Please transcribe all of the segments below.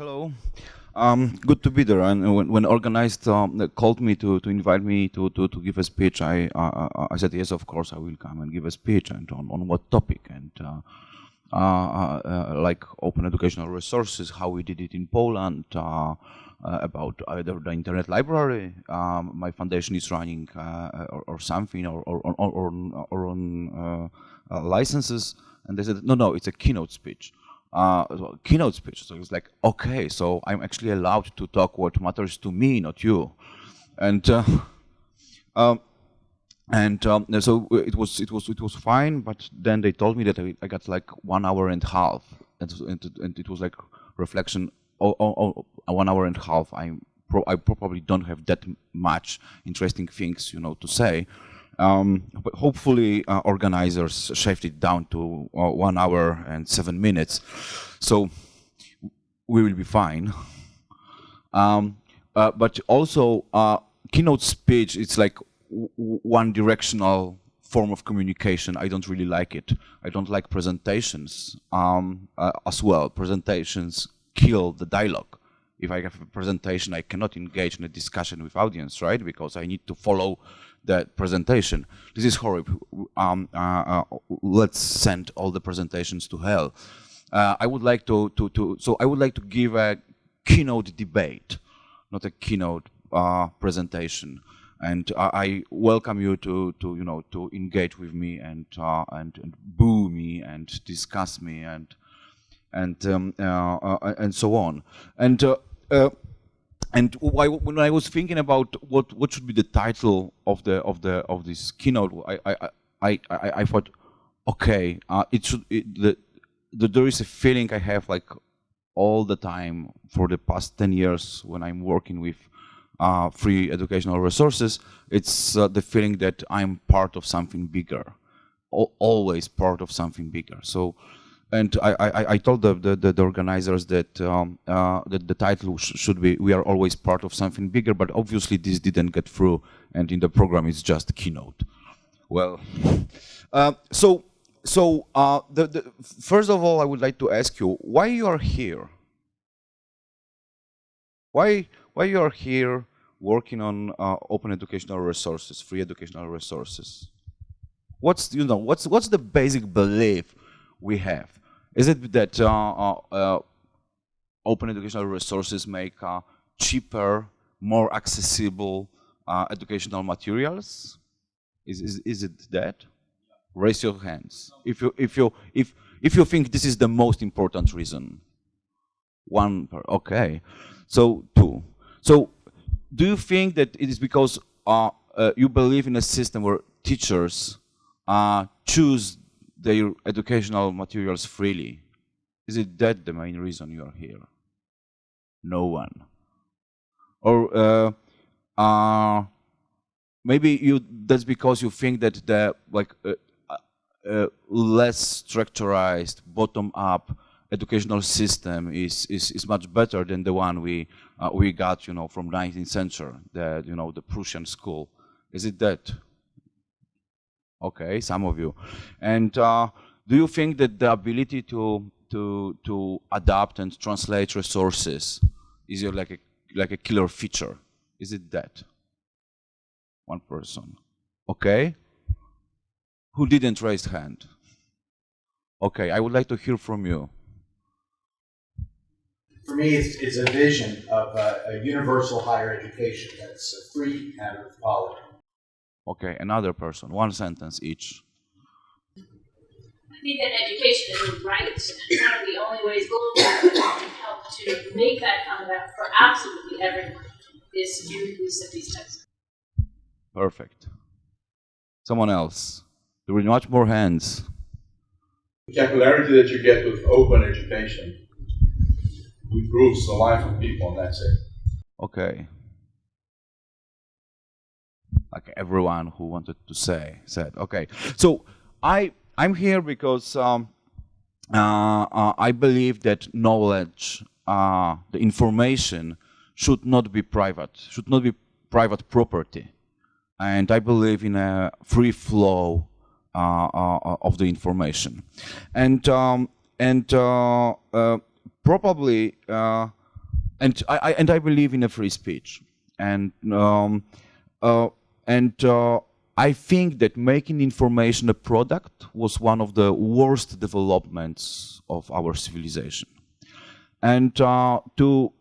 Hello. Um, good to be there. And when, when organized um, called me to, to invite me to, to, to give a speech, I uh, I said yes, of course I will come and give a speech and on, on what topic and uh, uh, uh like open educational resources, how we did it in Poland, uh, uh, about either the internet library um, my foundation is running or, or, something or or, or, or, or on licenses, and they said no no it's a keynote speech uh, keynote speech. So it's like, okay, so I'm actually allowed to talk what matters to me, not you. And uh, um, and um, so it was it was it was fine. But then they told me that I, I got like one hour and a half, and, and, and it was like reflection. Oh, oh, oh, one hour and a half. I pro I probably don't have that much interesting things, you know, to say. Um, but hopefully uh, organizers shaved it down to uh, one hour and seven minutes. So we will be fine. Um, uh, but also uh, keynote speech, it's like one directional form of communication. I don't really like it. I don't like presentations um, uh, as well. Presentations kill the dialogue if I have a presentation, I cannot engage in a discussion with audience, right? Because I need to follow that presentation. This is horrible. Um, uh, uh, let's send all the presentations to hell. Uh, I would like to, to, to, so I would like to give a keynote debate, not a keynote uh, presentation. And I welcome you to, to, you know, to engage with me and, uh, and, and boo me and discuss me and, and, um, uh, and so on. And and why, when I was thinking about what what should be the title of the of the of this keynote, I I I I, I thought, okay, uh, it should it, the, the there is a feeling I have like all the time for the past ten years when I'm working with uh, free educational resources. It's uh, the feeling that I'm part of something bigger, always part of something bigger. So and I, I, I told the, the, the, organizers that, um, uh, that the title sh should be we are always part of something bigger, but obviously this didn't get through, and in the program it's just keynote. Well, uh, so so uh, the, the, first of all, I would like to ask you why you are here. Why why you are here working on uh, open educational resources, free educational resources? What's you know what's what's the basic belief we have? Is it that uh, uh, uh, open educational resources make cheaper, more accessible educational materials? Is, is, is it that? Raise your hands. If you, if, you, if, if you think this is the most important reason. One, okay. So two. So do you think that it is because uh, uh, you believe in a system where teachers uh, choose their educational materials freely. Is it that the main reason you are here? No one. Or uh, uh, maybe you that's because you think that the like uh, uh less structurized, bottom-up educational system is, is is much better than the one we uh, we got, you know, from 19th century, the you know the Prussian school. Is it that? Okay, some of you. And uh, do you think that the ability to to to adapt and translate resources is your like a like a killer feature? Is it that? One person. Okay. Who didn't raise hand? Okay, I would like to hear from you. For me, it's, it's a vision of a, a universal higher education that's free and of quality. Okay, another person, one sentence each. I think that education is a right, and one of the only ways globally can help to make that come about for absolutely everyone is through use of these types. Perfect. Someone else. There were much more hands. The capillarity that you get with open education improves the life of people, and that's it. Okay like everyone who wanted to say said. Okay, so I I'm here because um, uh, uh, I believe that knowledge, uh, the information, should not be private, should not be private property, and I believe in a free flow uh, uh, of the information, and um, and uh, probably and I, I, and I believe in a free speech, and um, and uh, I think that making information a product was one of the worst developments of our civilization, and uh, to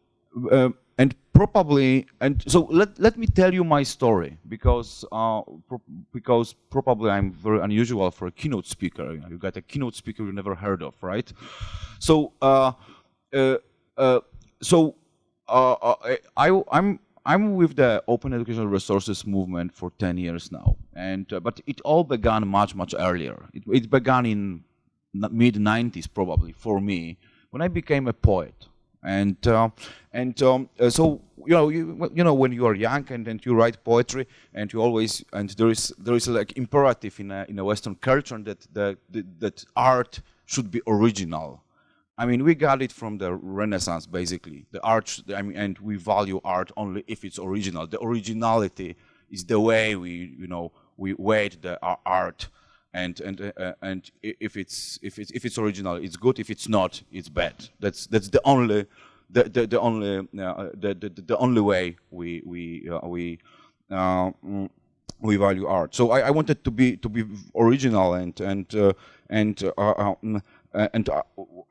uh, and probably and so let let me tell you my story because uh, pro because probably I'm very unusual for a keynote speaker. You, know, you got a keynote speaker you never heard of, right? So uh, uh, so I I'm I'm with the Open Educational Resources movement for 10 years now, and but it all began much much earlier. It, it began in mid 90s probably for me when I became a poet and uh, and um, uh, so you know you, you know when you are young and, and you write poetry and you always and there is there is like imperative in a in a Western culture that that that art should be original. I mean, we got it from the Renaissance, basically. The art, I mean, and we value art only if it's original. The originality is the way we, you know, we weight the art and and uh, uh, and if it's if it's if it's original, it's good. If it's not, it's bad. That's that's the only the the, the only uh, the, the the only way we we uh, we uh, mm, we value art. So I, I, wanted to be to be original and and uh, and mm, and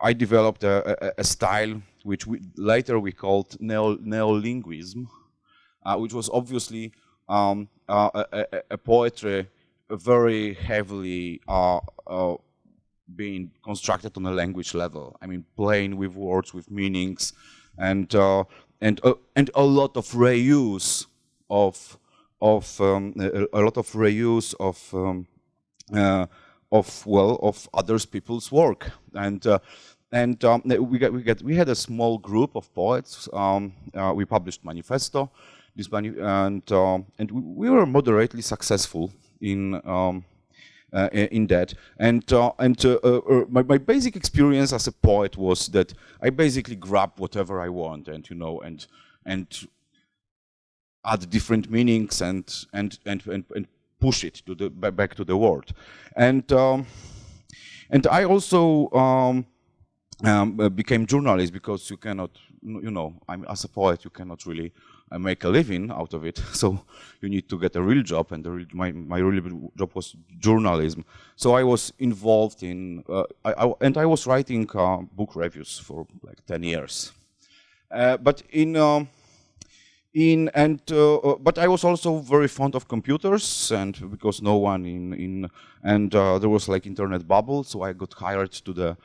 I developed a, a, a, style which we later we called neo neolinguism, which was obviously um, a, a poetry very heavily uh, uh, being constructed on a language level. I mean, playing with words, with meanings, and uh, and uh, and a lot of reuse of of um, a, lot of reuse of um, uh, of well of others people's work and. Uh, and um, we got, we got we had a small group of poets. Um, we published manifesto, this and and we were moderately successful in um, uh, in that. And uh, and uh, uh, uh, my, my basic experience as a poet was that I basically grab whatever I want, and you know, and and add different meanings and and and and, and push it to the back to the world. And um, and I also. Um, um, became journalist because you cannot, you know, I'm, as a poet, you cannot really uh, make a living out of it. So you need to get a real job, and real, my my real job was journalism. So I was involved in, uh, I, I, and I was writing uh, book reviews for like 10 years. Uh, but in um, in and uh, uh, but I was also very fond of computers, and because no one in in and there was like internet bubble, so I got hired to the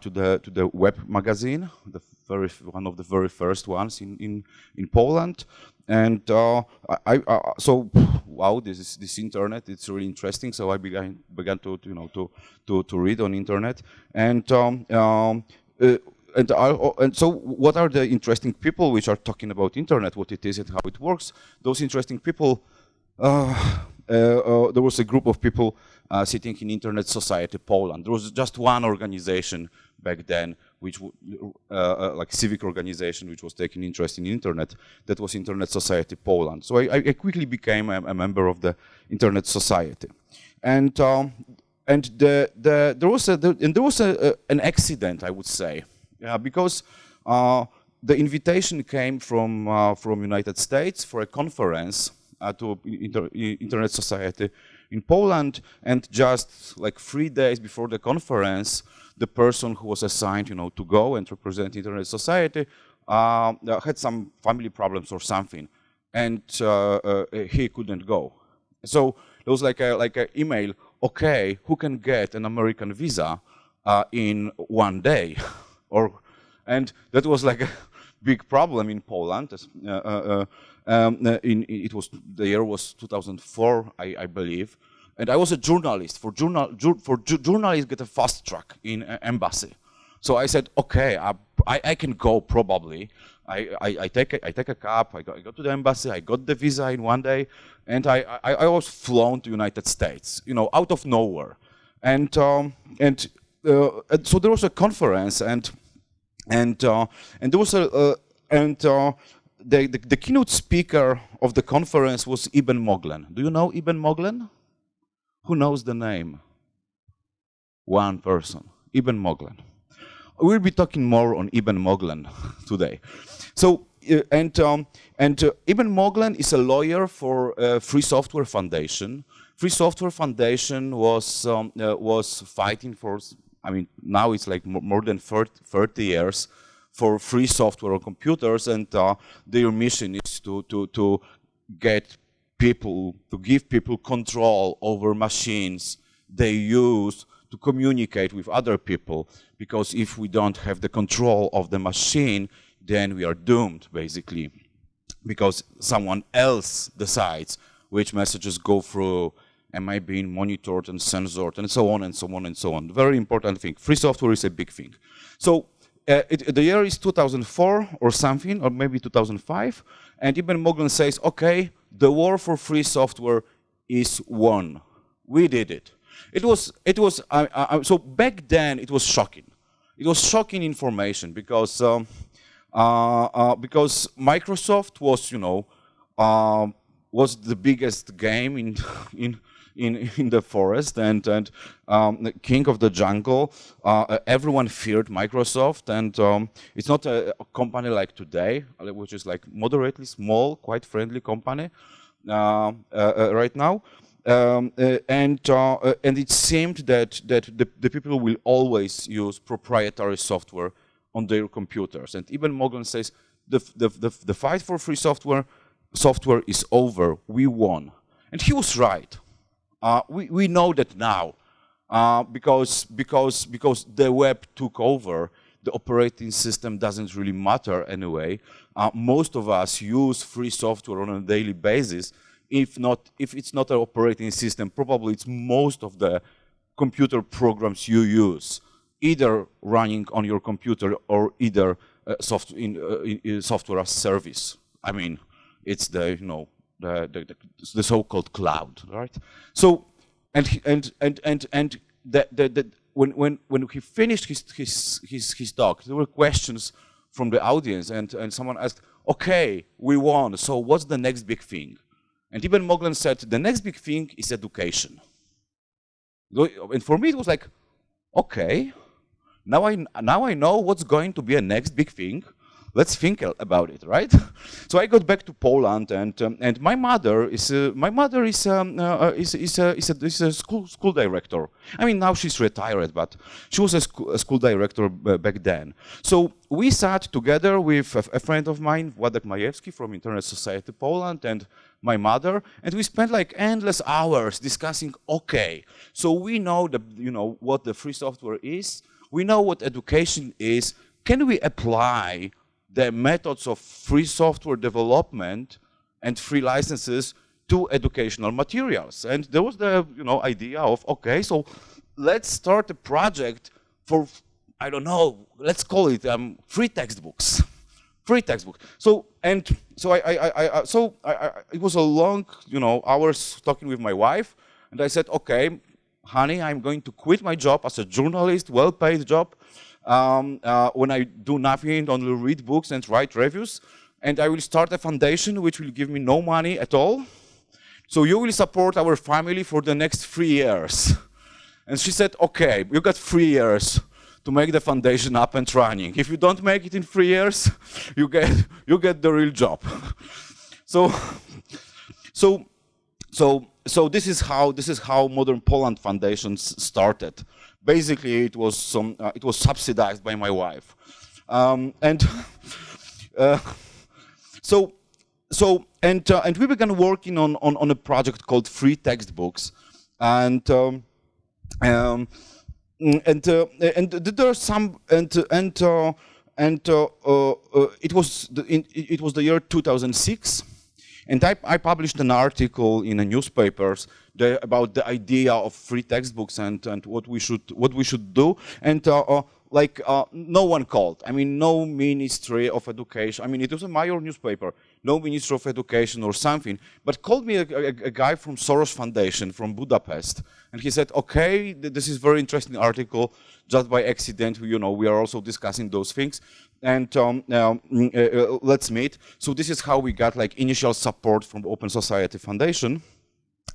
to the to the web magazine, the very one of the very first ones in in in Poland. And uh, I, uh, so wow, this is this internet. It's really interesting. So I began began to, to you know to to to read on internet and. Um, um, uh, and, uh, and, so what are the interesting people which are talking about internet, what it is and how it works? Those interesting people, uh, uh, uh, there was a group of people sitting in Internet Society Poland. There was just one organization back then which uh, uh, like civic organization which was taking interest in internet that was internet society poland so i, I quickly became a, a, member of the internet society and um, and the, the there was a the, and there was a, a, an accident i would say yeah, because uh, the invitation came from uh, from united states for a conference uh, to inter internet society in poland and just like three days before the conference the person who was assigned, you know, to go and represent Internet Society uh, had some family problems or something, and uh, uh, he couldn't go. So there was like a like an email. Okay, who can get an American visa in one day, or and that was like a big problem in Poland. Uh, uh, um, in, it was the year was 2004, I, I believe and I was a journalist. For, journal, for ju journalists get a fast track in uh, embassy. So I said, okay, I, I, I can go probably. I, I, I, take a, I take a cab, I go, I go to the embassy, I got the visa in one day, and I, I, I was flown to United States, you know, out of nowhere. And, um, and, uh, and so there was a conference, and, and, uh, and there was a, uh, and uh, the, the, the, keynote speaker of the conference was Eben Moglen. Do you know Eben Moglen? Who knows the name? One person, Eben Moglen. we'll be talking more on Eben Moglen today. So, uh, and, um, and uh, Eben Moglen is a lawyer for uh, Free Software Foundation. Free Software Foundation was, um, was fighting for, I mean, now it's like more than 30, 30 years for free software on computers and uh, their mission is to, to, to get people, to give people control over machines they use to communicate with other people because if we don't have the control of the machine, then we are doomed, basically, because someone else decides which messages go through, am I being monitored and censored, and so on and so on and so on. Very important thing. Free software is a big thing. So uh, it, the year is 2004 or something, or maybe 2005, and Eben Moglen says, okay, the war for free software is won. We did it. It was, it was so back then it was shocking. It was shocking information because, um, uh, uh, because Microsoft was, you know, um, was the biggest game in, in, in, in the forest and, and um, the king of the jungle. Uh, everyone feared Microsoft and um, it's not a, a, company like today, which is like moderately small, quite friendly company uh, right now. Um, uh, and uh, uh, and it seemed that that the, the, people will always use proprietary software on their computers. And Eben Moglen says the, the, the, the fight for free software software is over. We won, and he was right. Uh, we we know that now uh, because because because the web took over. The operating system doesn't really matter anyway. Uh, most of us use free software on a daily basis if not, if it's not an operating system, probably it's most of the computer programs you use, either running on your computer or either uh, soft in, uh, in, software as service. I mean, it's the you know the the, the, so-called cloud, right? So, and and and and and the, the, the, when when when he finished his his his his talk, there were questions from the audience, and and someone asked, "Okay, we won. So what's the next big thing?" And Eben Moglen said, the next big thing is education. And for me, it was like, okay, now I, now I know what's going to be a next big thing let's think about it, right? so I got back to Poland, and um, and my mother is uh, my mother is um, uh, uh, is is a, is a, is a school school director. I mean now she's retired, but she was a, sc a school director back then. So we sat together with a, a friend of mine, Władek Majewski from Internet Society Poland, and my mother, and we spent like endless hours discussing. Okay, so we know the you know what the free software is. We know what education is. Can we apply the methods of free software development and free licenses to educational materials. And there was the you know idea of okay, so let's start a project for I don't know, let's call it um, free textbooks, free textbooks. So and so I, I, I so I, I, it was a long you know hours talking with my wife, and I said okay, honey, I'm going to quit my job as a journalist, well-paid job, um, uh, when I do nothing, only read books and write reviews. And I will start a foundation which will give me no money at all. So you will support our family for the next three years. And she said, okay, you got three years to make the foundation up and running. If you don't make it in three years, you get, you get the real job. so, so, so, so this is how, this is how Modern Poland Foundations started basically it was some, uh, it was subsidized by my wife. Um, and uh, so, so and uh, and we began working on, on, on a project called Free Textbooks, and um, um, and uh, and there are some and and uh, and uh, it was the, in, it was the year 2006 and I, I, published an article in the newspapers the, about the idea of free textbooks and, and what we should what we should do. And uh, uh, like uh, no one called. I mean, no Ministry of Education. I mean, it was a major newspaper. No Ministry of Education or something. But called me a, a, a guy from Soros Foundation from Budapest, and he said, "Okay, this is very interesting article. Just by accident, you know, we are also discussing those things." and um, uh, uh, let's meet. So this is how we got like initial support from Open Society Foundation.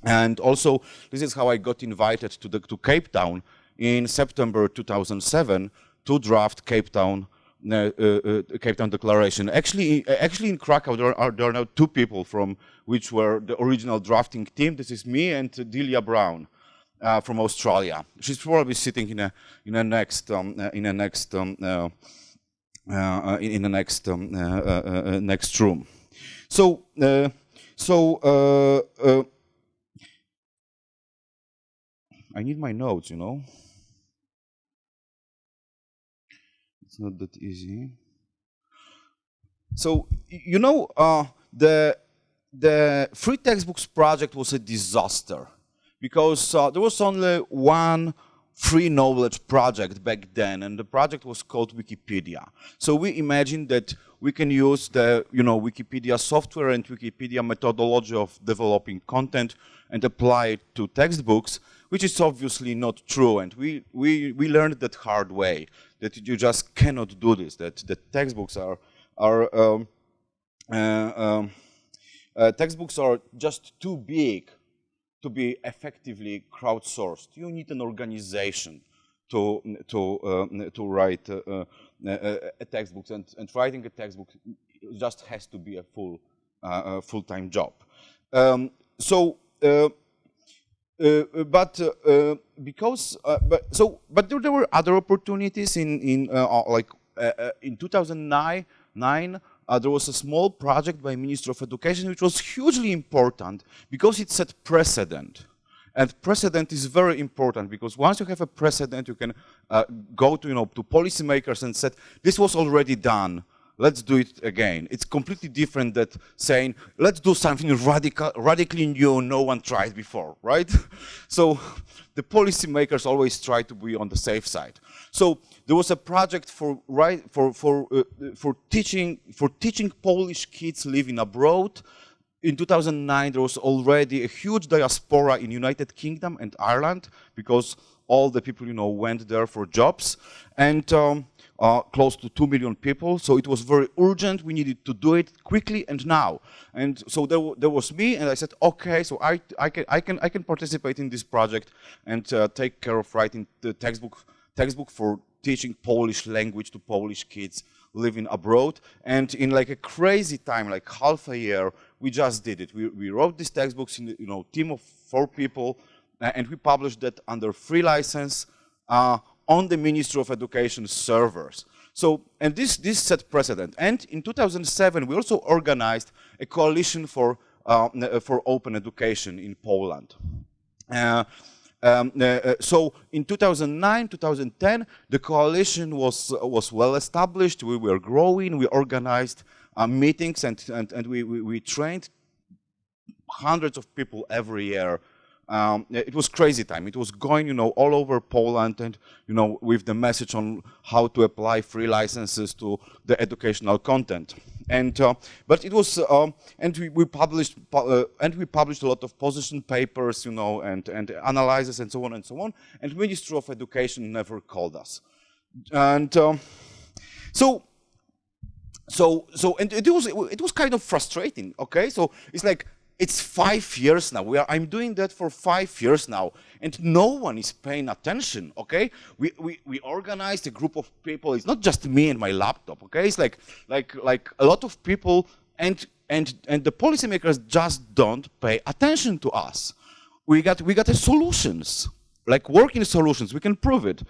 And also, this is how I got invited to, the, to Cape Town in September 2007 to draft Cape Town uh, uh, uh, Cape Town Declaration. Actually, actually in Krakow there are, there are now two people from which were the original drafting team. This is me and Delia Browne. Uh, from Australia. She's probably sitting in a in a next um, uh, in a next um, uh, in, in, the next um, next room. So so I need my notes, you know. It's not that easy. So you know uh, the the free textbooks project was a disaster because uh, there was only one free knowledge project back then, and the project was called Wikipedia. So we imagined that we can use the you know Wikipedia software and Wikipedia methodology of developing content and apply it to textbooks, which is obviously not true. And we, we, we learned that hard way, that you just cannot do this, that the textbooks are, are um, uh, um, uh, textbooks are just too big to be effectively crowdsourced. You need an organization to to uh, to write uh, uh, uh, a textbook, and, and writing a textbook just has to be a full full-time job. Um, so but uh, because uh, but so but there, there, were other opportunities in in like in 2009 nine uh, there was a small project by Minister of Education which was hugely important because it set precedent. And precedent is very important because once you have a precedent, you can uh, go to, you know, to policymakers and say, this was already done let's do it again. It's completely different than saying, let's do something radical, radically new no one tried before, right? so the policymakers always try to be on the safe side. So there was a project for right for for uh, for teaching for teaching Polish kids living abroad. In 2009, there was already a huge diaspora in United Kingdom and Ireland because all the people you know went there for jobs, and um, uh, close to 2 million people. So it was very urgent. We needed to do it quickly and now. And so there, there was me, and I said, okay, so I, I, can, I, can, I can participate in this project and uh, take care of writing the textbook, textbook for teaching Polish language to Polish kids living abroad. And in like a crazy time, like half a year, we just did it. We, we wrote these textbooks in, you know, team of four people, and we published that under free license. Uh, on the Ministry of Education servers. So, and this, this set precedent. And in 2007, we also organized a coalition for, uh, uh, for open education in Poland. Uh, um, uh, uh so in 2009, 2010, the coalition was, was well established. We were growing. We organized uh, meetings and, and, and we, we, we trained hundreds of people every year um, it was crazy time. It was going, you know, all over Poland and, you know, with the message on how to apply free licenses to the educational content. And, uh, but it was, uh, and we, we published, uh, and we published a lot of position papers, you know, and, and analyses and so on and so on. And Ministry of Education never called us. And um, so, so, so, and it was, it was kind of frustrating, okay? So it's like, it's five years now. Are, I'm doing that for five years now, and no one is paying attention, okay? We, we, we organized a group of people. It's not just me and my laptop, okay? It's like, like, like a lot of people, and, and, and the policymakers just don't pay attention to us. We got, we got solutions, like working solutions. We can prove it.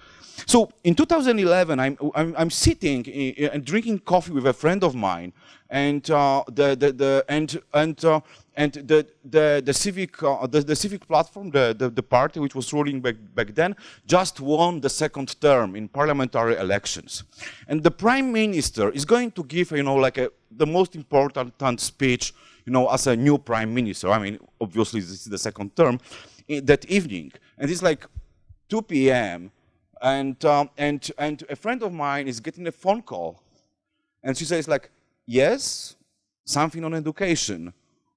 So in 2011, I'm, I'm, I'm sitting and drinking coffee with a friend of mine, and uh, the, the, the, and, and uh, and the, the, the civic, uh, the, the, civic platform, the, the, the, party which was ruling back, back then, just won the second term in parliamentary elections. And the prime minister is going to give, you know, like a, the most important speech, you know, as a new prime minister. I mean, obviously this is the second term, that evening. And it's like 2 p.m. And, um, and, and a friend of mine is getting a phone call. And she says like, yes, something on education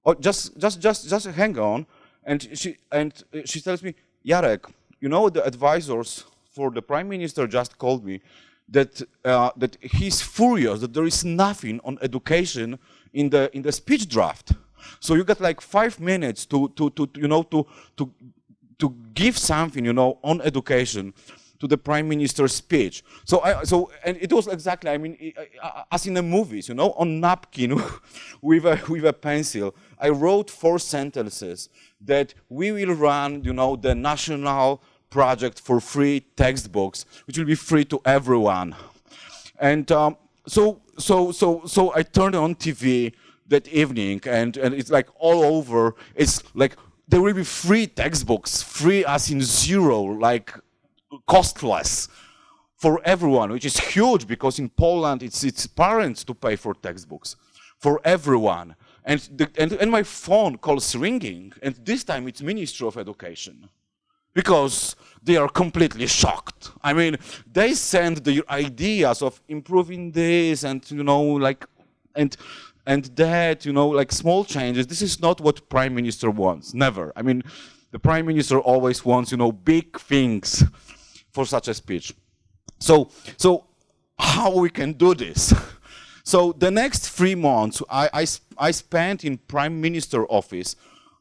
oh, just, just, just, just hang on. And she, and she tells me, Jarek, you know, the advisors for the prime minister just called me that, uh, that he's furious that there is nothing on education in the, in the speech draft. So you got like five minutes to, to, to, you know, to, to, to give something, you know, on education. To the prime minister's speech. So, I, so and it was exactly, I mean, as in the movies, you know, on napkin with a with a pencil. I wrote four sentences that we will run, you know, the national project for free textbooks, which will be free to everyone. And um, so, so, so, so I turned on TV that evening, and and it's like all over. It's like there will be free textbooks, free as in zero, like costless for everyone, which is huge because in Poland it's it's parents to pay for textbooks for everyone. And, the, and, and my phone calls ringing, and this time it's Ministry of Education because they are completely shocked. I mean, they send the ideas of improving this and, you know, like, and, and that, you know, like small changes. This is not what prime minister wants, never. I mean, the prime minister always wants, you know, big things for such a speech. So, so how we can do this? So the next three months, I, I, I spent in prime minister office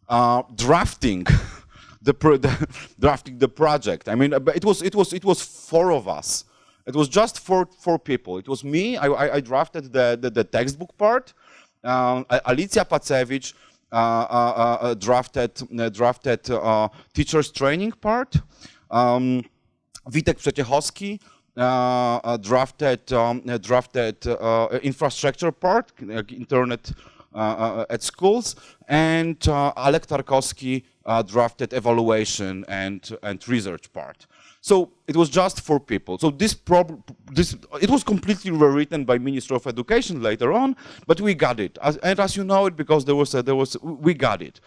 uh, drafting the, the, drafting the project. I mean, it was it was it was four of us. It was just four four people. It was me. I, I drafted the, the, the textbook part. Um, Alicja Pacewicz uh, uh, uh drafted uh, drafted uh, teachers training part. Um, Witek Przeciechowski uh, uh, drafted um, uh, drafted infrastructure part, internet at schools, and Alek Tarkowski drafted evaluation and and research part. So it was just for people. So this problem, this it was completely rewritten by Minister of Education later on, but we got it. As, and as you know it, because there was a, there was we got it.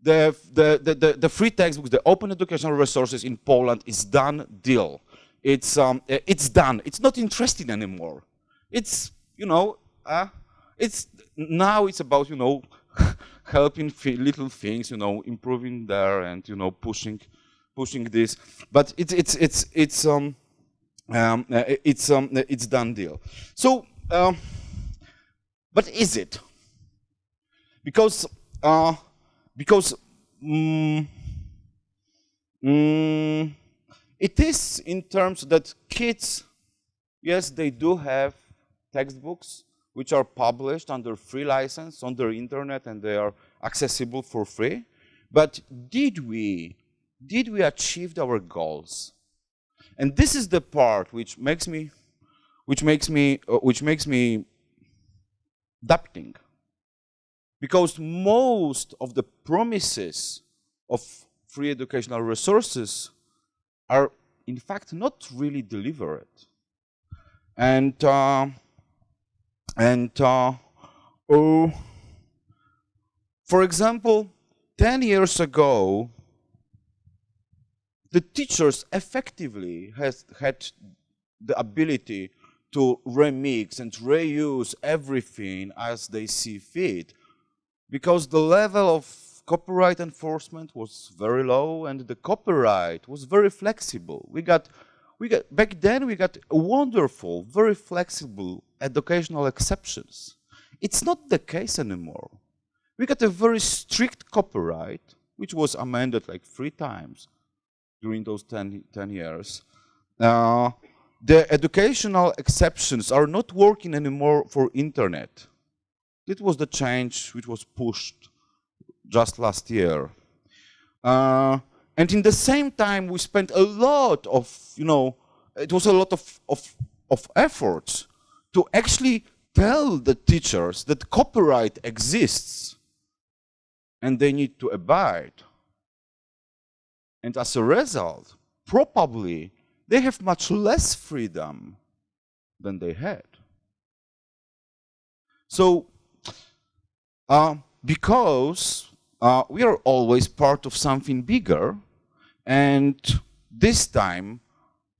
The, the, the, the, free textbooks, the open educational resources in Poland is done deal it's um, it's done. It's not interesting anymore. It's you know, uh, it's now it's about you know, helping little things, you know, improving there and you know, pushing, pushing this. But it's it's it's it's um, um uh, it's um it's done deal. So, um, but is it? Because uh, because. Mm, mm, it is in terms that kids, yes, they do have textbooks which are published under free license on the internet and they are accessible for free. But did we, did we achieve our goals? And this is the part which makes me, which makes me, uh, which makes me doubting. Because most of the promises of free educational resources are in fact not really delivered. And uh, and uh, oh, for example, 10 years ago, the teachers effectively has had the ability to remix and reuse everything as they see fit because the level of copyright enforcement was very low and the copyright was very flexible. We got, we got, back then we got wonderful, very flexible educational exceptions. It's not the case anymore. We got a very strict copyright, which was amended like three times during those 10, 10 years. Uh, the educational exceptions are not working anymore for internet. It was the change which was pushed just last year. Uh, and in the same time, we spent a lot of, you know, it was a lot of, of, of efforts to actually tell the teachers that copyright exists and they need to abide. And as a result, probably they have much less freedom than they had. So, uh, because uh, we are always part of something bigger. And this time,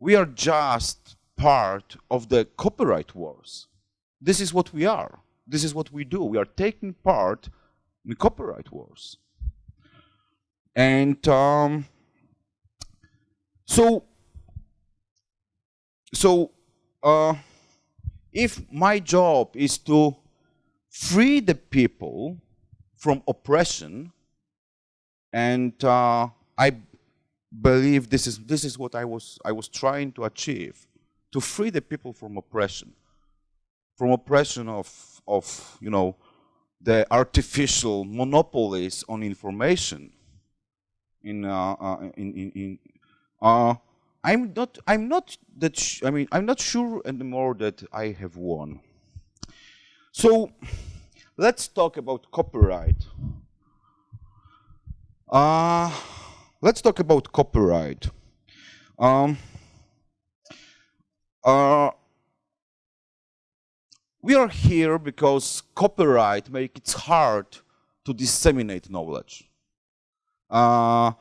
we are just part of the copyright wars. This is what we are. This is what we do. We are taking part in copyright wars. And um, so, so uh, if my job is to free the people from oppression. And uh, I, believe this is, this is what I was, I was trying to achieve, to free the people from oppression, from oppression of, of you know, the artificial monopolies on information in, uh, uh, in, in, in uh, I'm not, I'm not that, I mean, I'm not sure anymore that I have won. So, let's talk about copyright. Uh, let's talk about copyright. Um, uh, we are here because copyright makes it hard to disseminate knowledge. Uh,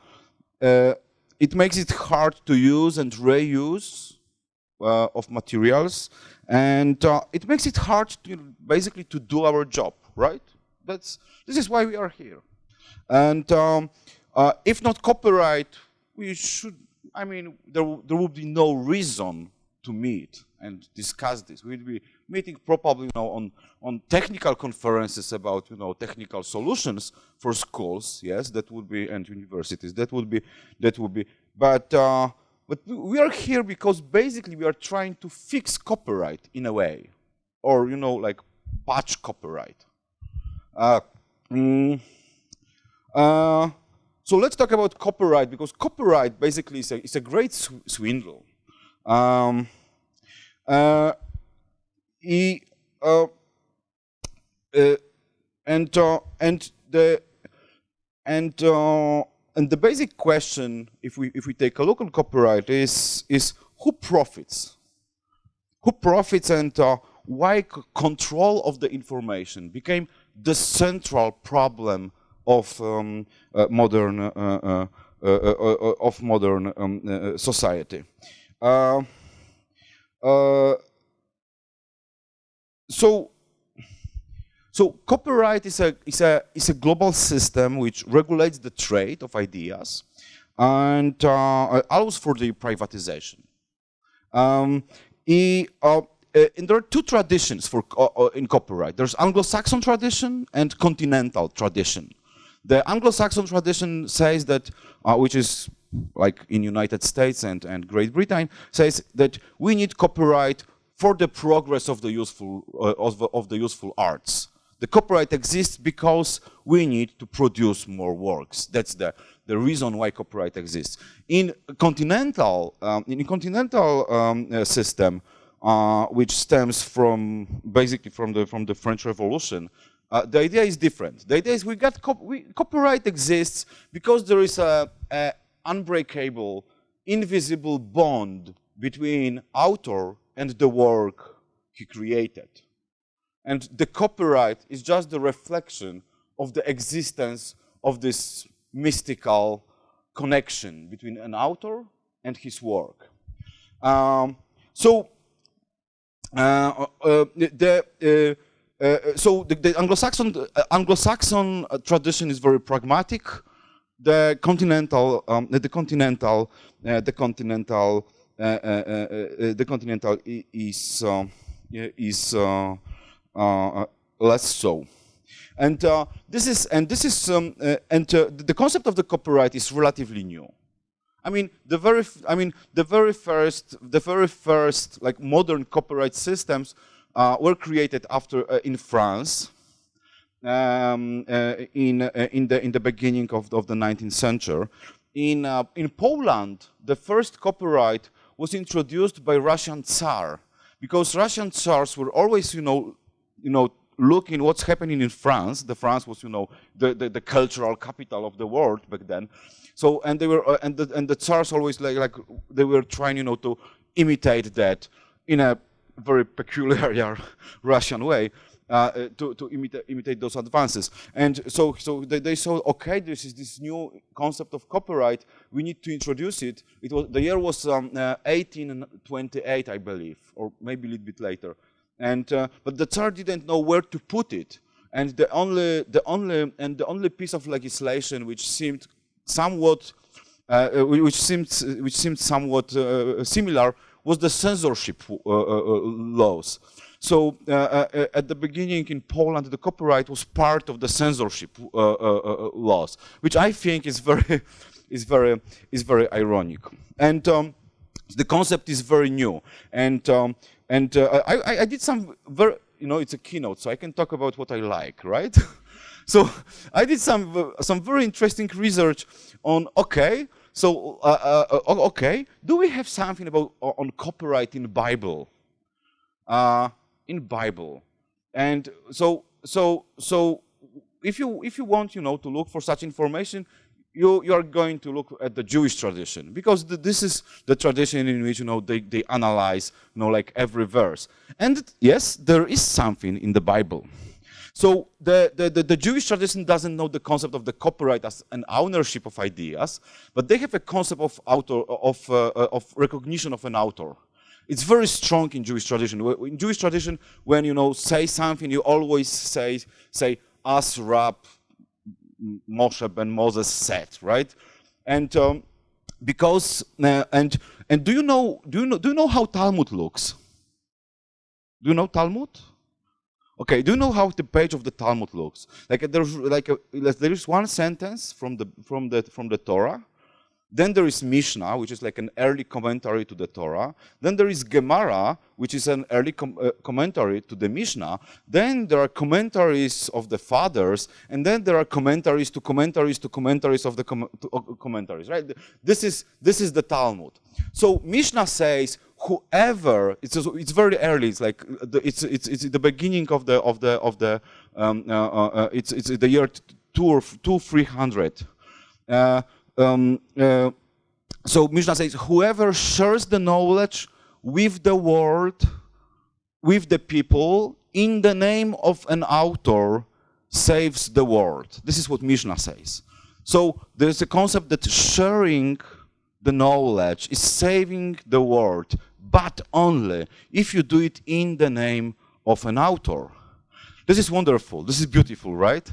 uh, it makes it hard to use and reuse uh, of materials, and uh, it makes it hard to basically to do our job, right? That's this is why we are here. And um, uh, if not copyright, we should. I mean, there there would be no reason to meet and discuss this. We'd be meeting probably you know, on, on technical conferences about you know, technical solutions for schools, yes, that would be, and universities, that would be, that would be, but, uh, but we are here because basically we are trying to fix copyright in a way, or, you know, like patch copyright. Uh, mm, uh, so let's talk about copyright because copyright basically is a, is a great sw swindle. Um, uh, he, uh, uh, and uh, and the and and the basic question, if we if we take a look on copyright, is is who profits? Who profits and uh, why control of the information became the central problem of um, uh, modern uh, uh, of modern um, society. Uh, so so copyright is a, is, a, is a global system which regulates the trade of ideas and uh, allows for the privatization. Um, he, uh, uh and there are two traditions for uh, uh, in copyright. There's Anglo-Saxon tradition and continental tradition. The Anglo-Saxon tradition says that, which is like in United States and, and Great Britain, says that we need copyright for the progress of the useful, of, of the useful arts. The copyright exists because we need to produce more works. That's the, the reason why copyright exists. In continental, um, in continental um, uh, system, uh, which stems from basically from the from the French Revolution, uh, the idea is different. The idea is we got cop we, copyright exists because there is a, a unbreakable, invisible bond between author and the work he created. And the copyright is just the reflection of the existence of this mystical connection between an author and his work. Um, so, uh, uh, the, uh, uh so the, the Anglo-Saxon uh, Anglo-Saxon tradition is very pragmatic. The continental, um, the continental, the continental uh, uh, uh, the Continental is is less so. And uh, this is and this is um, uh, and uh, the concept of the copyright is relatively new. I mean the very I mean the very first the very first like modern copyright systems were created after in France um, in in the in the beginning of, of the 19th century. In in Poland, the first copyright was introduced by Russian Tsar because Russian Tsars were always, you know, you know, looking what's happening in France. The France was, you know, the, the, the cultural capital of the world back then. So, and they were, uh, and the, and the Tsars always like, like, they were trying, you know, to imitate that in a very peculiar Russian way. Uh, to, to imitate, imitate, those advances. And so, so they, they, saw, okay, this is this new concept of copyright. We need to introduce it. It was the year was um, uh, 1828, I believe, or maybe a little bit later. And uh, but the Tsar didn't know where to put it. And the only, the only, and the only piece of legislation which seemed somewhat, uh, which seemed, which seemed somewhat uh, similar was the censorship laws. So uh, uh, at the beginning in Poland, the copyright was part of the censorship uh, laws, which I think is very, is very is very ironic. And um, the concept is very new. And um, and uh, I, I did some very you know it's a keynote, so I can talk about what I like, right? so I did some uh, some very interesting research on okay. So uh, uh, uh okay, do we have something about on copyright in Bible? in Bible, and so so so if you if you want you know to look for such information you you are going to look at the Jewish tradition because this is the tradition in which you know they, they analyze you know like every verse and yes there is something in the Bible so the, the, the, the, Jewish tradition doesn't know the concept of the copyright as an ownership of ideas, but they have a concept of author of, uh, of recognition of an author. It's very strong in Jewish tradition. In Jewish tradition, when you know say something, you always say say as Rab Moshe ben Moses said, right? And um, because uh, and and do you know do you know do you know how Talmud looks? Do you know Talmud? Okay, do you know how the page of the Talmud looks? Like there's like a, there is one sentence from the from the from the Torah, then there is Mishnah, which is like an early commentary to the Torah. Then there is Gemara, which is an early com uh, commentary to the Mishnah. Then there are commentaries of the fathers, and then there are commentaries to commentaries to commentaries of the com to, uh, commentaries. Right? This is this is the Talmud. So Mishnah says whoever it's it's very early. It's like uh, the, it's it's it's the beginning of the of the of the um, uh, uh, uh it's it's the year two or two three hundred. Um, uh, so Mishnah says, whoever shares the knowledge with the world, with the people, in the name of an author, saves the world. This is what Mishnah says. So there's a concept that sharing the knowledge is saving the world, but only if you do it in the name of an author. This is wonderful. This is beautiful, right?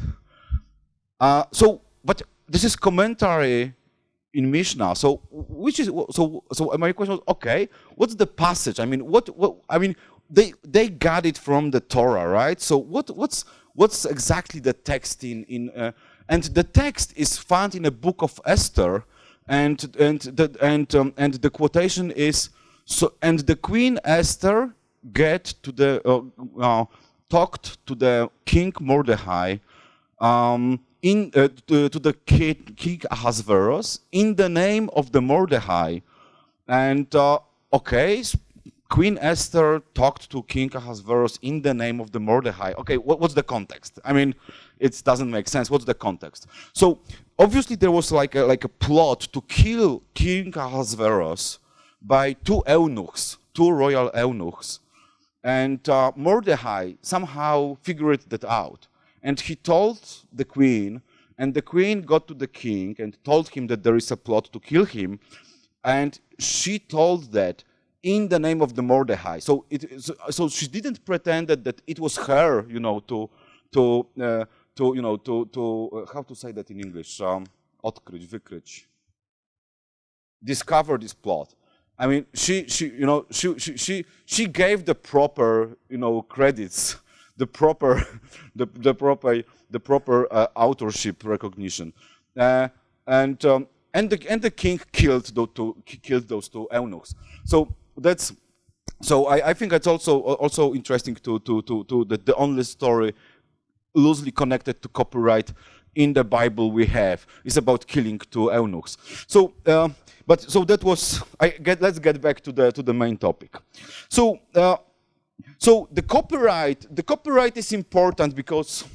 Uh, so, but this is commentary in Mishnah. So which is so so my question was okay, what's the passage? I mean, what what I mean they they got it from the Torah, right? So what what's what's exactly the text in in uh, and the text is found in a book of Esther and and the and um, and the quotation is so and the queen Esther get to the uh, uh, talked to the king Mordecai um, in, uh, to, to, the king, Ahasuerus in the name of the Mordecai. And uh, okay, Queen Esther talked to King Ahasuerus in the name of the Mordecai. Okay, what, what's the context? I mean, it doesn't make sense. What's the context? So obviously there was like a, like a plot to kill King Ahasuerus by two eunuchs, two royal eunuchs. And uh, Mordecai somehow figured that out. And he told the queen, and the queen got to the king and told him that there is a plot to kill him. And she told that in the name of the Mordecai. So, it, so she didn't pretend that, that it was her, you know, to, to, uh, to you know, to, to uh, how to say that in English? Um, odkryć, wykryć. Discover this plot. I mean, she, she, you know, she, she, she, she gave the proper, you know, credits the proper, the, the proper, the proper uh, authorship recognition. Uh, and um, and the and the king killed those two killed those two eunuchs. So that's so I, I think it's also also interesting to to to to the, the only story loosely connected to copyright in the Bible we have is about killing two eunuchs. So, uh, but so that was. I get. Let's get back to the to the main topic. So. Uh, so the copyright, the copyright is important because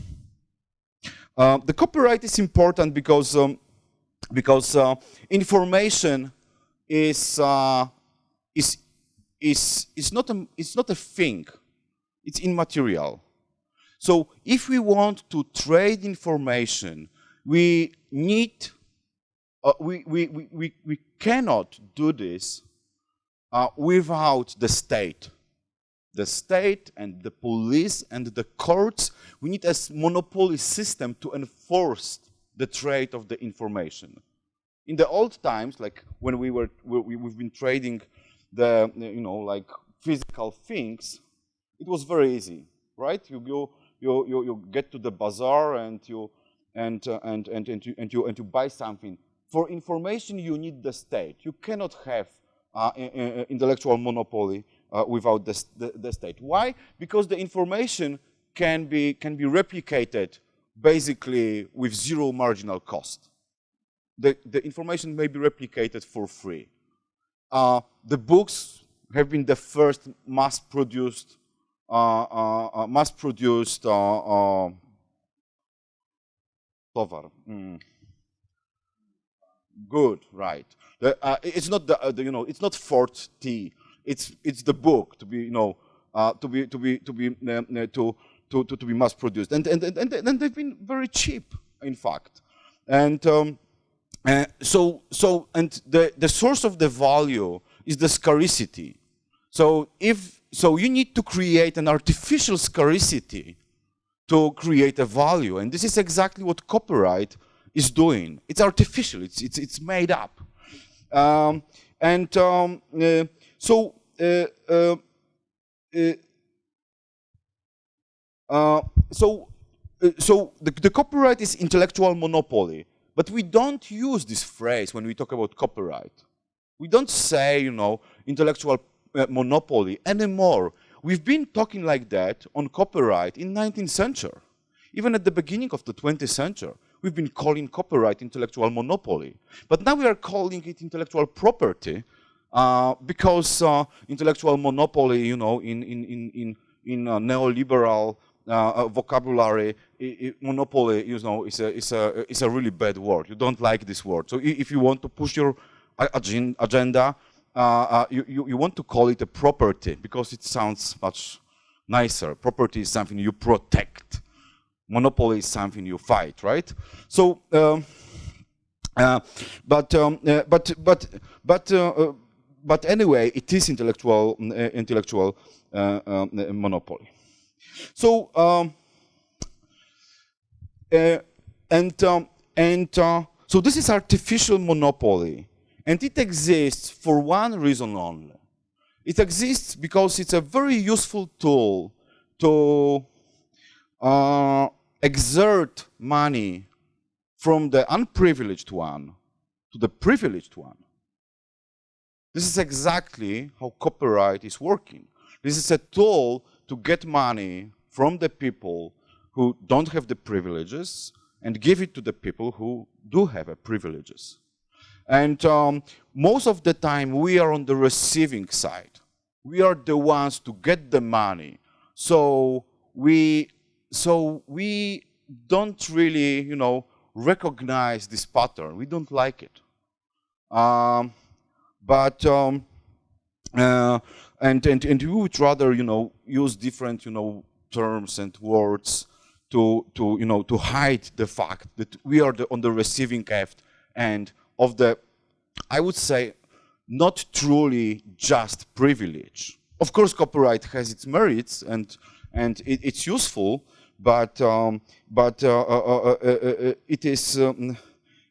uh, the copyright is important because um, because uh, information is uh, is is is not a it's not a thing. It's immaterial. So if we want to trade information, we need uh, we, we, we, we cannot do this uh, without the state the state and the police and the courts, we need a monopoly system to enforce the trade of the information. In the old times, like when we were, we, have been trading the, you know, like physical things, it was very easy, right? You go, you, you, you get to the bazaar and you, and, uh, and, and, and, you, and, you, and you buy something for information you need the state. You cannot have uh, intellectual monopoly uh, without the, the, state. Why? Because the information can be, can be replicated basically with zero marginal cost. The, the information may be replicated for free. Uh, the books have been the first mass-produced uh, uh, uh mass-produced uh, Mm. Good, right. The, it's not the, the, you know it's not Ford T it's it's the book to be you know uh, to be to be to be uh, to, to, to to be mass produced. And and, and and they've been very cheap in fact. And um, uh, so so and the the source of the value is the scarcity. So if so you need to create an artificial scarcity to create a value. And this is exactly what copyright is doing. It's artificial. It's it's it's made up. Um, and um, uh, so, uh, uh, uh, Uh, uh, uh, so, so the, the copyright is intellectual monopoly, but we don't use this phrase when we talk about copyright. We don't say, you know, intellectual uh, monopoly anymore. We've been talking like that on copyright in 19th century. Even at the beginning of the 20th century, we've been calling copyright intellectual monopoly. But now we are calling it intellectual property uh, because uh, intellectual monopoly, you know, in in in in, in neoliberal uh, vocabulary, monopoly, you know, is a is a is a really bad word. You don't like this word. So if you want to push your agenda, you, you you want to call it a property because it sounds much nicer. Property is something you protect. Monopoly is something you fight, right? So. Um, uh, but um, uh, but but but uh, but anyway, it is intellectual uh, intellectual uh, uh, monopoly. So um, and um, and so this is artificial monopoly, and it exists for one reason only. It exists because it's a very useful tool to uh, exert money from the unprivileged one to the privileged one. This is exactly how copyright is working. This is a tool to get money from the people who don't have the privileges and give it to the people who do have privileges. And um, most of the time we are on the receiving side. We are the ones to get the money. So we, so we don't really, you know, recognize this pattern. We don't like it. Um, but um, uh, and and and we would rather you know use different you know terms and words to to you know to hide the fact that we are the, on the receiving end of the I would say not truly just privilege. Of course, copyright has its merits and and it, it's useful, but um, but uh, uh, uh, uh it is um,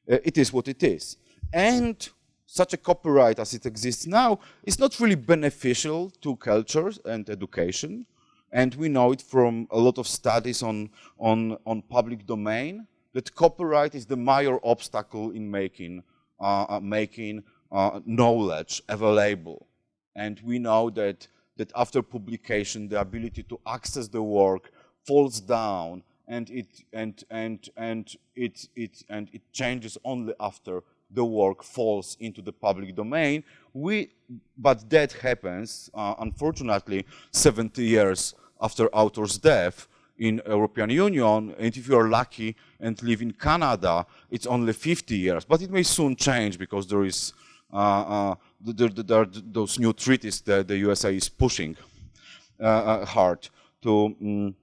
it is what it is. And such a copyright as it exists now is not really beneficial to culture and education. And we know it from a lot of studies on, on, on public domain that copyright is the major obstacle in making, uh, uh, making uh, knowledge available. And we know that, that after publication, the ability to access the work falls down and it, and, and, and it, it, and it changes only after the work falls into the public domain. We, but that happens, uh, unfortunately, 70 years after author's death in European Union, and if you are lucky and live in Canada, it's only 50 years. But it may soon change because there is uh, uh, there, there, are those new treaties that the USA is pushing uh, uh, hard to um,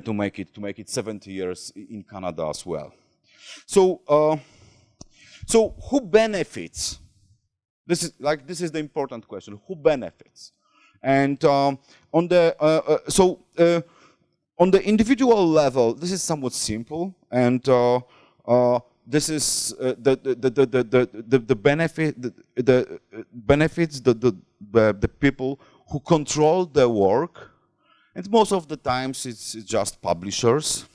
to make it to make it 70 years in Canada as well. So so who benefits? This is like this is the important question. Who benefits? And um, on the uh, uh, so uh, on the individual level, this is somewhat simple, and uh, uh, this is uh, the, the, the, the, the, the benefit the, the benefits the, the the people who control the work, and most of the times it's just publishers,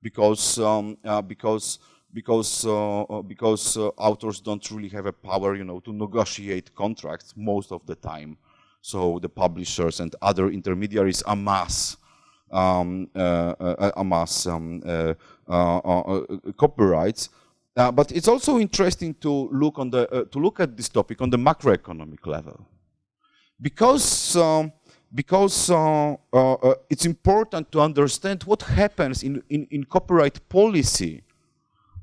because um, because because uh, uh, because uh, authors don't really have a power, you know, to negotiate contracts most of the time. So the publishers and other intermediaries amass um, uh, uh, amass um, copyrights. but it's also interesting to look on the to look at this topic on the macroeconomic level, because. Um, because uh, uh, it's important to understand what happens in, in, in copyright policy uh,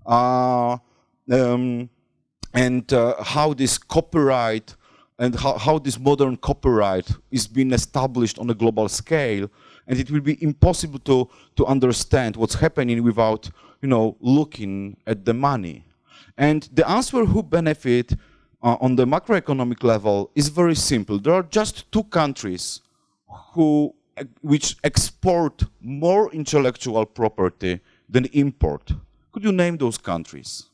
um, and uh, how this copyright and how, how this modern copyright is being established on a global scale and it will be impossible to, to understand what's happening without you know, looking at the money. And the answer who benefit uh, on the macroeconomic level is very simple. There are just two countries who, which export more intellectual property than import. Could you name those countries?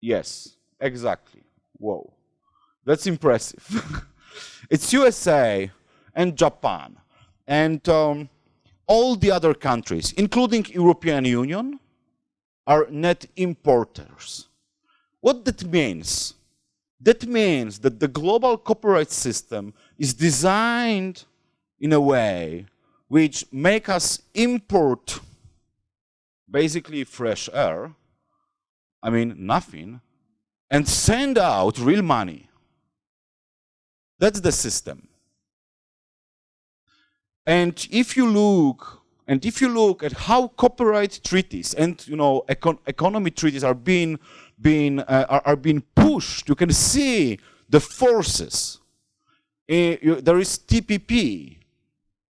Yes, exactly. Whoa, that's impressive. it's USA and Japan and um, all the other countries, including European Union, are net importers. What that means? That means that the global copyright system is designed in a way which make us import basically fresh air, I mean nothing, and send out real money. That's the system. And if you look, and if you look at how copyright treaties and you know econ economy treaties are being being uh, are, are, being pushed, you can see the forces. Uh, you, there is TPP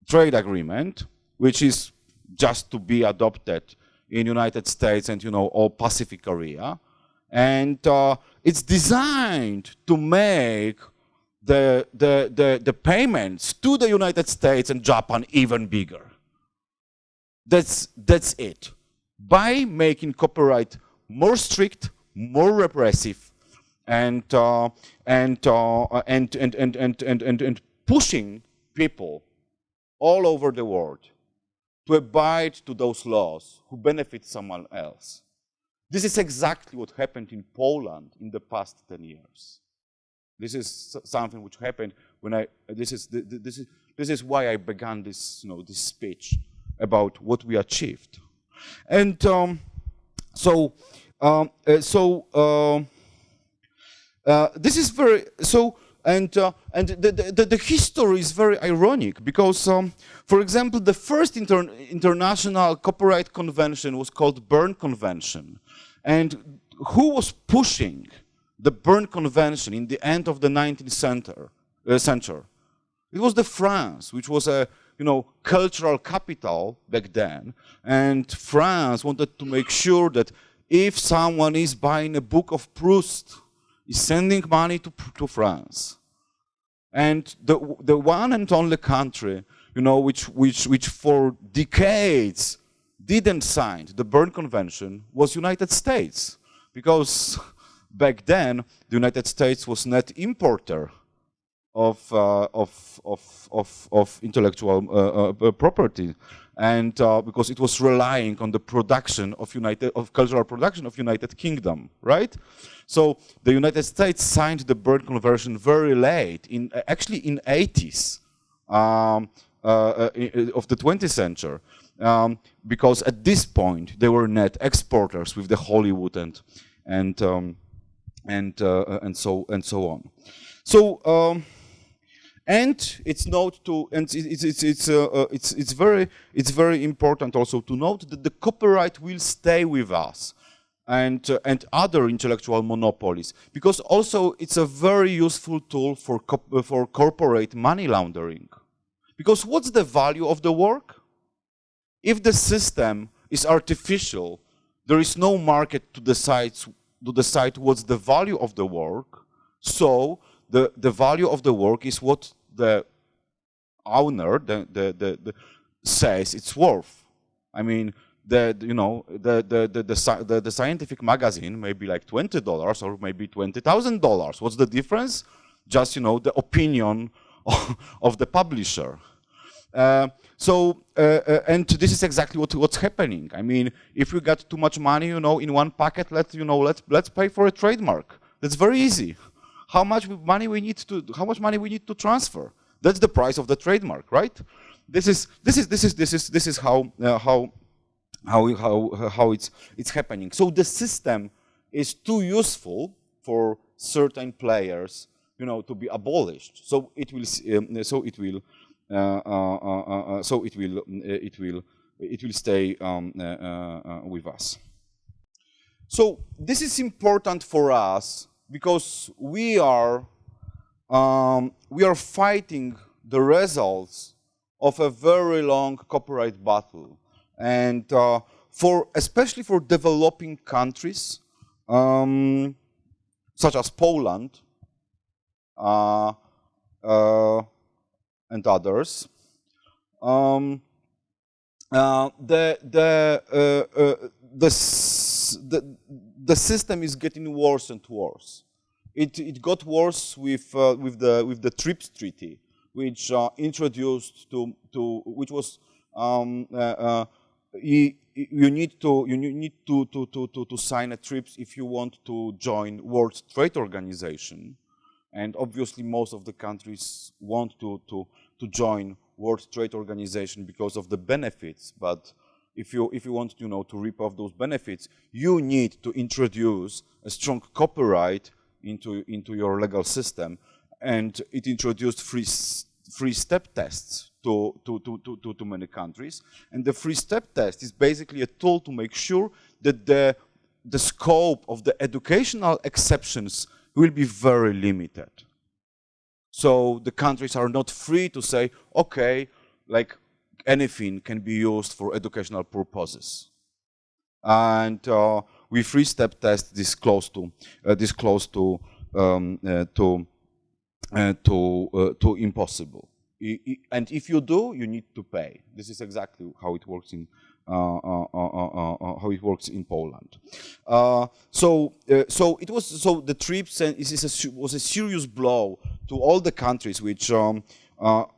trade agreement, which is just to be adopted in United States and you know all Pacific area, and uh, it's designed to make the, the, the, the payments to the United States and Japan even bigger. That's, that's it. By making copyright more strict, more repressive, and, uh, and, uh, and, and, and, and, and, and, and pushing people all over the world to abide to those laws who benefit someone else. This is exactly what happened in Poland in the past 10 years. This is something which happened when I, this is, this is, this is why I began this, you know, this speech about what we achieved. And um, so, um, uh, so uh, uh, this is very, so and, uh, and the, the, the, history is very ironic because, um, for example, the first inter international copyright convention was called Berne Convention. And who was pushing the Berne Convention in the end of the 19th center, uh, century? It was the France, which was a you know, cultural capital back then. And France wanted to make sure that if someone is buying a book of Proust, is sending money to, to France. And the, the one and only country, you know, which, which, which for decades didn't sign the Berne Convention was United States. Because back then, the United States was net importer of, uh, of, of, of, of, intellectual uh, uh, property and uh, because it was relying on the production of United of cultural production of United Kingdom, right? So the United States signed the Berne Convention very late, in uh, actually in 80s um, uh, uh of the 20th century, um, because at this point they were net exporters with the Hollywood and and um, and uh, and so and so on. So. Um, and it's note to, and it's, it's, it's, uh, uh, it's, it's, very, it's very important also to note that the copyright will stay with us and, uh, and other intellectual monopolies, because also it's a very useful tool for, uh, for corporate money laundering. Because what's the value of the work? If the system is artificial, there is no market to decide, to decide what's the value of the work, so the, the value of the work is what the owner the, the, the, the says it's worth. I mean, the, you know, the, the, the, the, the, the scientific magazine may be like $20 or maybe $20,000. What's the difference? Just, you know, the opinion of, the publisher. Uh, so, uh, uh, and this is exactly what, what's happening. I mean, if we got too much money, you know, in one packet, let's, you know, let's, let's pay for a trademark. That's very easy. How much money we need to, how much money we need to transfer? That's the price of the trademark, right? This is, this is, this is, this is, this is how, uh, how, how, how, how it's, it's happening. So the system is too useful for certain players, you know, to be abolished. So it will, um, so it will, uh, uh, uh, so it will, it will, it will stay um, with us. So this is important for us because we are um, we are fighting the results of a very long copyright battle, and uh, for especially for developing countries um, such as Poland uh, uh, and others. Um, the the the the, the system is getting worse and worse. It, it got worse with, uh, with, the, with the TRIPS treaty, which uh, introduced to, to, which was, um, uh you, need to, you need to, to, to, to, to sign a TRIPS if you want to join World Trade Organization. And obviously most of the countries want to, to, to join World Trade Organization because of the benefits, but if you, if you want you know, to reap off those benefits, you need to introduce a strong copyright into, into your legal system. And it introduced free, free step tests to, to, to, to, to many countries. And the free step test is basically a tool to make sure that the, the scope of the educational exceptions will be very limited. So the countries are not free to say, okay, like anything can be used for educational purposes. And uh, we three-step test this close to uh, this close to um, uh, to uh, to uh, to impossible. And if you do, you need to pay. This is exactly how it works in uh, how it works in Poland. so so it was so the TRIPS and a, was a serious blow to all the countries which um,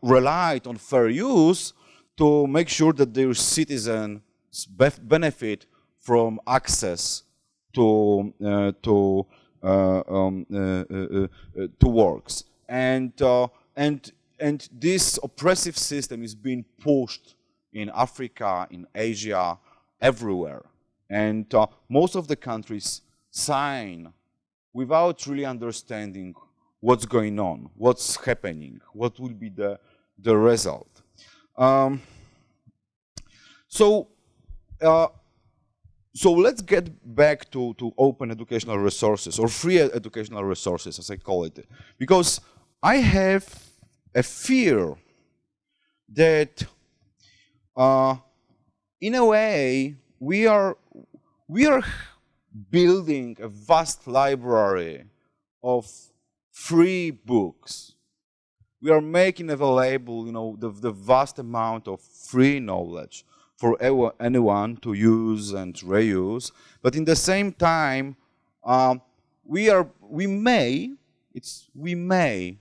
relied on fair use to make sure that their citizens benefit from access to uh, to uh, um, uh, uh, uh to works and uh, and and this oppressive system is being pushed in Africa, in Asia, everywhere, and most of the countries sign without really understanding what's going on, what's happening, what will be the the result. Um, so, uh, so let's get back to, to open educational resources or free educational resources, as I call it, because I have a fear that, uh, in a way, we are we are building a vast library of free books we are making available, you know, the, the vast amount of free knowledge for anyone to use and reuse. But in the same time, um, we are, we may, it's, we may,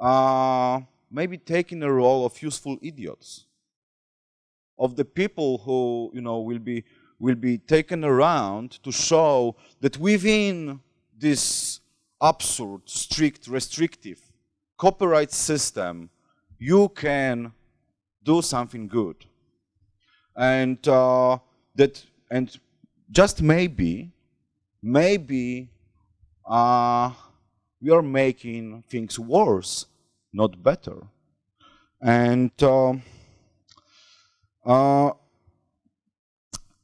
uh, maybe taking the role of useful idiots, of the people who, you know, will be, will be taken around to show that within this absurd, strict, restrictive copyright system, you can do something good. And uh, that, and just maybe, maybe uh, we are making things worse, not better. And uh, uh,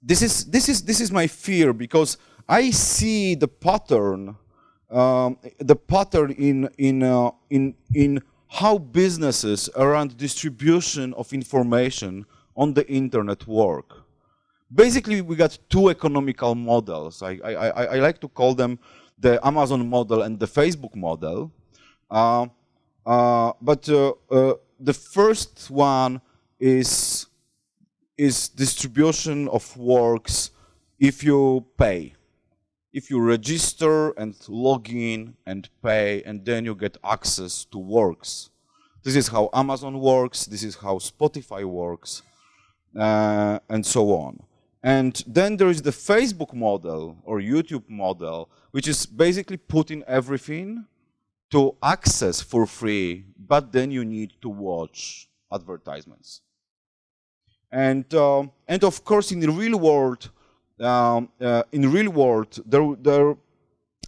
this is this is this is my fear because I see the pattern um, the pattern in, in, uh, in, in how businesses around distribution of information on the internet work. Basically, we got two economical models. I, I, I, I like to call them the Amazon model and the Facebook model. Uh, uh, but uh, uh, the first one is, is distribution of works if you pay if you register and log in and pay and then you get access to works. This is how Amazon works, this is how Spotify works, uh, and so on. And then there is the Facebook model or YouTube model, which is basically putting everything to access for free, but then you need to watch advertisements. And, uh, and of course, in the real world, um, uh, in the real world, there, there,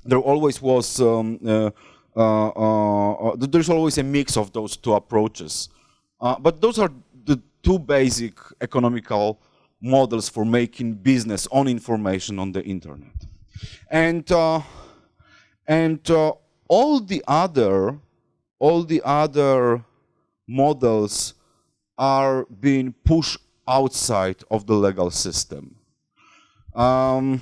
there always was, um, uh, uh, uh there's always a mix of those two approaches. Uh, but those are the two basic economical models for making business on information on the internet. And, and all the other, all the other models are being pushed outside of the legal system. Um,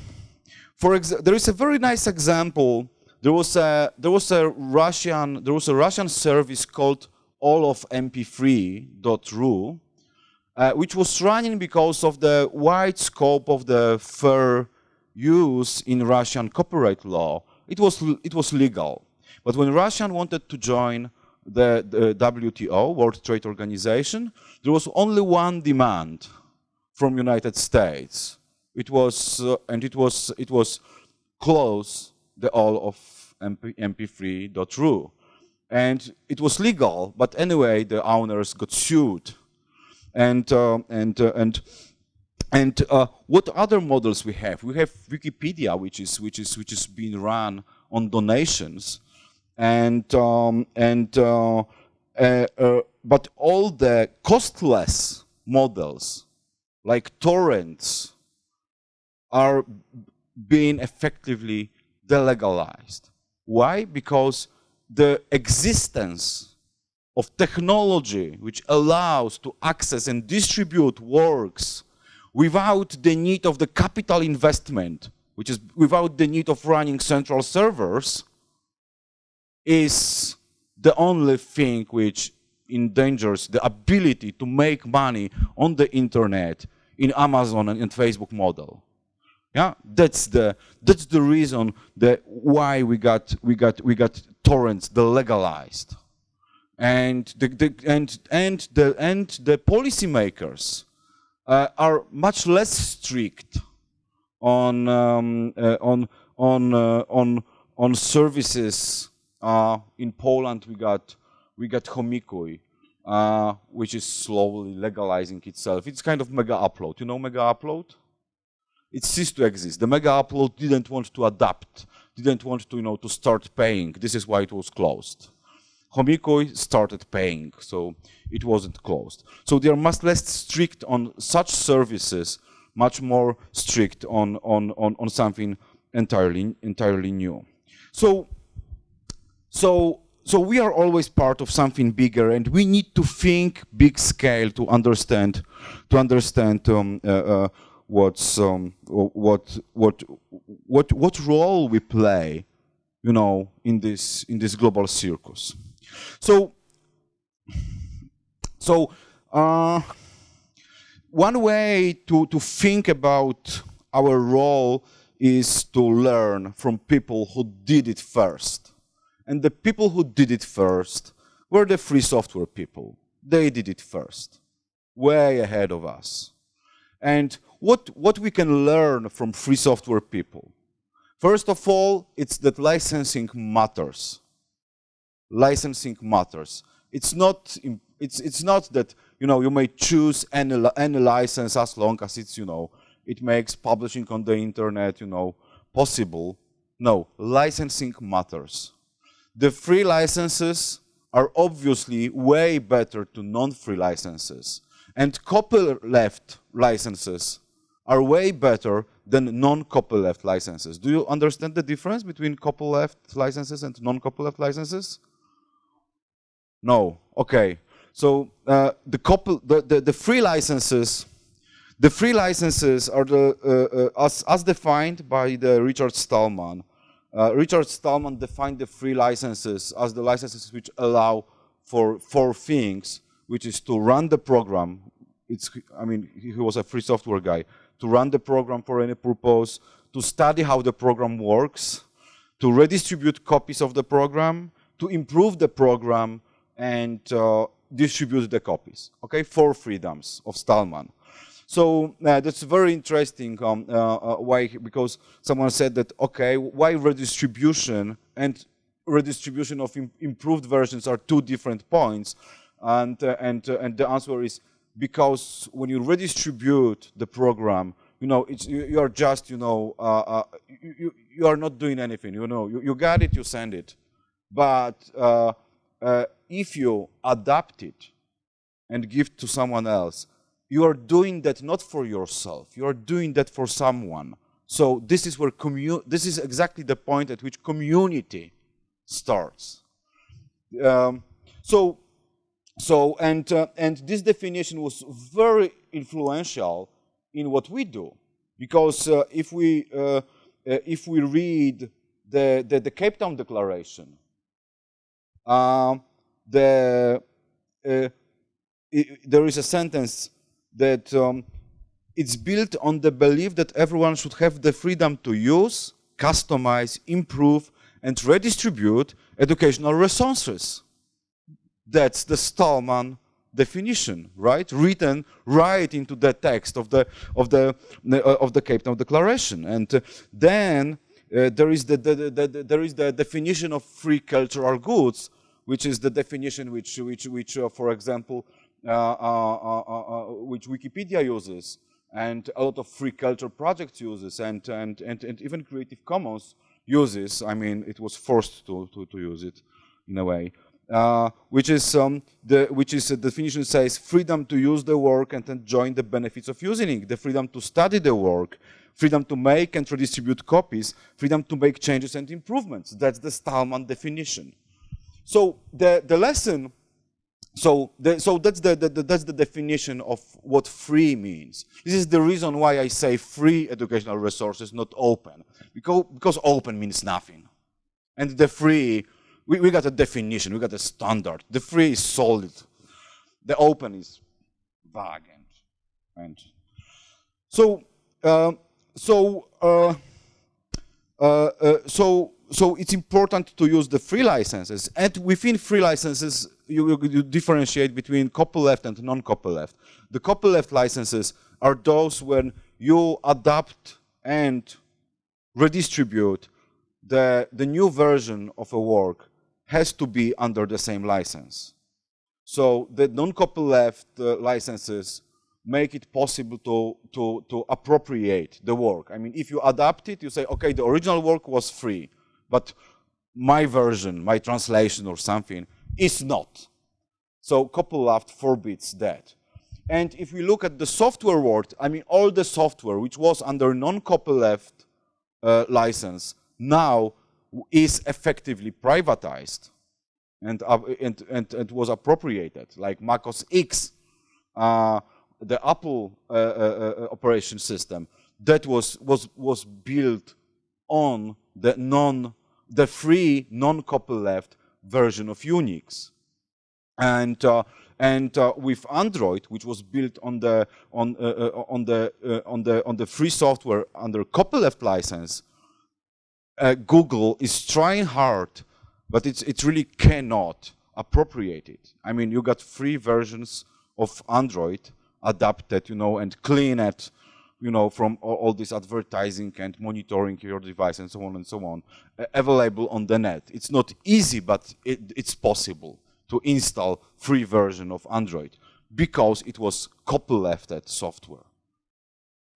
for there is a very nice example. There was a there was a Russian there was a Russian service called all of mp3.ru, uh, which was running because of the wide scope of the fair use in Russian copyright law. It was it was legal, but when Russia wanted to join the, the WTO, World Trade Organization, there was only one demand from United States. It was, uh, and it was, it was close the all of MP, mp3.ru. And it was legal, but anyway, the owners got sued. And, uh, and, uh, and, and uh, what other models we have? We have Wikipedia, which is, which is, which is being run on donations and um, and uh, uh, uh, but all the costless models like torrents are being effectively delegalized. Why? Because the existence of technology which allows to access and distribute works without the need of the capital investment, which is without the need of running central servers, is the only thing which endangers the ability to make money on the internet in Amazon and, Facebook model. Yeah, that's the that's the reason that why we got we got we got torrents delegalized, and the, the and and the and the policymakers uh, are much less strict on um, uh, on on uh, on on services uh, in Poland, we got we got Chomikuj, uh, which is slowly legalizing itself. It's kind of Megaupload. You know Megaupload? It ceased to exist. The Megaupload didn't want to adapt, didn't want to you know to start paying. This is why it was closed. Chomikuj started paying, so it wasn't closed. So they are much less strict on such services, much more strict on on on, on something entirely entirely new. So so, so we are always part of something bigger, and we need to think big scale to understand, to understand um, uh, uh, what's um, what what what what role we play, you know, in this in this global circus. So, so uh, one way to to think about our role is to learn from people who did it first. And the people who did it first were the free software people. They did it first, way ahead of us. And what, what we can learn from free software people? First of all, it's that licensing matters. Licensing matters. It's not, it's, it's not that you, know, you may choose any, any license as long as it's, you know, it makes publishing on the internet, you know, possible. No, licensing matters. The free licenses are obviously way better to non-free licenses. And copyleft licenses are way better than non-copyleft licenses. Do you understand the difference between copyleft licenses and non-copyleft licenses? No. Okay. So uh, the, couple, the, the, the, free licenses, the free licenses are the uh, uh, as, as defined by the Richard Stallman uh, Richard Stallman defined the free licenses as the licenses which allow for four things, which is to run the program. It's, I mean, he was a free software guy. To run the program for any purpose, to study how the program works, to redistribute copies of the program, to improve the program, and uh, distribute the copies. Okay, four freedoms of Stallman. So uh, that's very interesting. Um, uh, uh, why? Because someone said that okay, why redistribution and redistribution of Im improved versions are two different points, and uh, and uh, and the answer is because when you redistribute the program, you know, you, you are just, you know, you, you are not doing anything, you know, you, you got it, you send it. But uh, if you adapt it and give to someone else, you are doing that not for yourself, you are doing that for someone. So this is where commu this is exactly the point at which community starts. Um, so, so and uh, and this definition was very influential in what we do, because uh, if we uh, uh if we read the, the, the Cape Town Declaration, um, the uh, it, there is a sentence that um, it's built on the belief that everyone should have the freedom to use, customize, improve, and redistribute educational resources. That's the Stallman definition, right? Written right into the text of the of the uh, of the Cape Town Declaration, and uh, then uh, there is the, the, the, the, there is the definition of free cultural goods, which is the definition which which which, uh, for example, uh, uh, which Wikipedia uses, and a lot of free culture projects uses, and and and, and even Creative Commons uses. I mean, it was forced to to, to use it in a way. Uh, which is um, the which is a definition says freedom to use the work and enjoy the benefits of using it, the freedom to study the work, freedom to make and redistribute copies, freedom to make changes and improvements. That's the Stallman definition. So the the lesson. So, the, so that's the, the, that's the definition of what free means. This is the reason why I say free educational resources, not open, because because open means nothing, and the free we, we got a definition, we got a standard. The free is solid. The open is vague and, and so uh, so uh, uh, uh, so so it's important to use the free licenses and within free licenses you, you differentiate between copyleft and non-copyleft. The copyleft licenses are those when you adapt and redistribute the, the new version of a work has to be under the same license. So the non-copyleft uh, licenses make it possible to, to, to appropriate the work. I mean, if you adapt it, you say, okay, the original work was free, but my version, my translation or something is not. So copyleft forbids that. And if we look at the software world, I mean, all the software which was under non-copyleft uh, license now is effectively privatized and, uh, and, and, and, was appropriated, like Mac OS X, uh, the Apple uh, uh, uh, operation system, that was, was, was built on the non, the free non-copyleft version of Unix. And, uh, and with Android, which was built on the, on, on, the, on, the, on the free software under copyleft license, uh, Google is trying hard, but it's, it really cannot appropriate it. I mean, you got free versions of Android adapted, you know, and clean it, you know, from all, all, this advertising and monitoring your device and so on and so on, uh, available on the net. It's not easy, but it, it's possible to install free version of Android because it was copylefted software.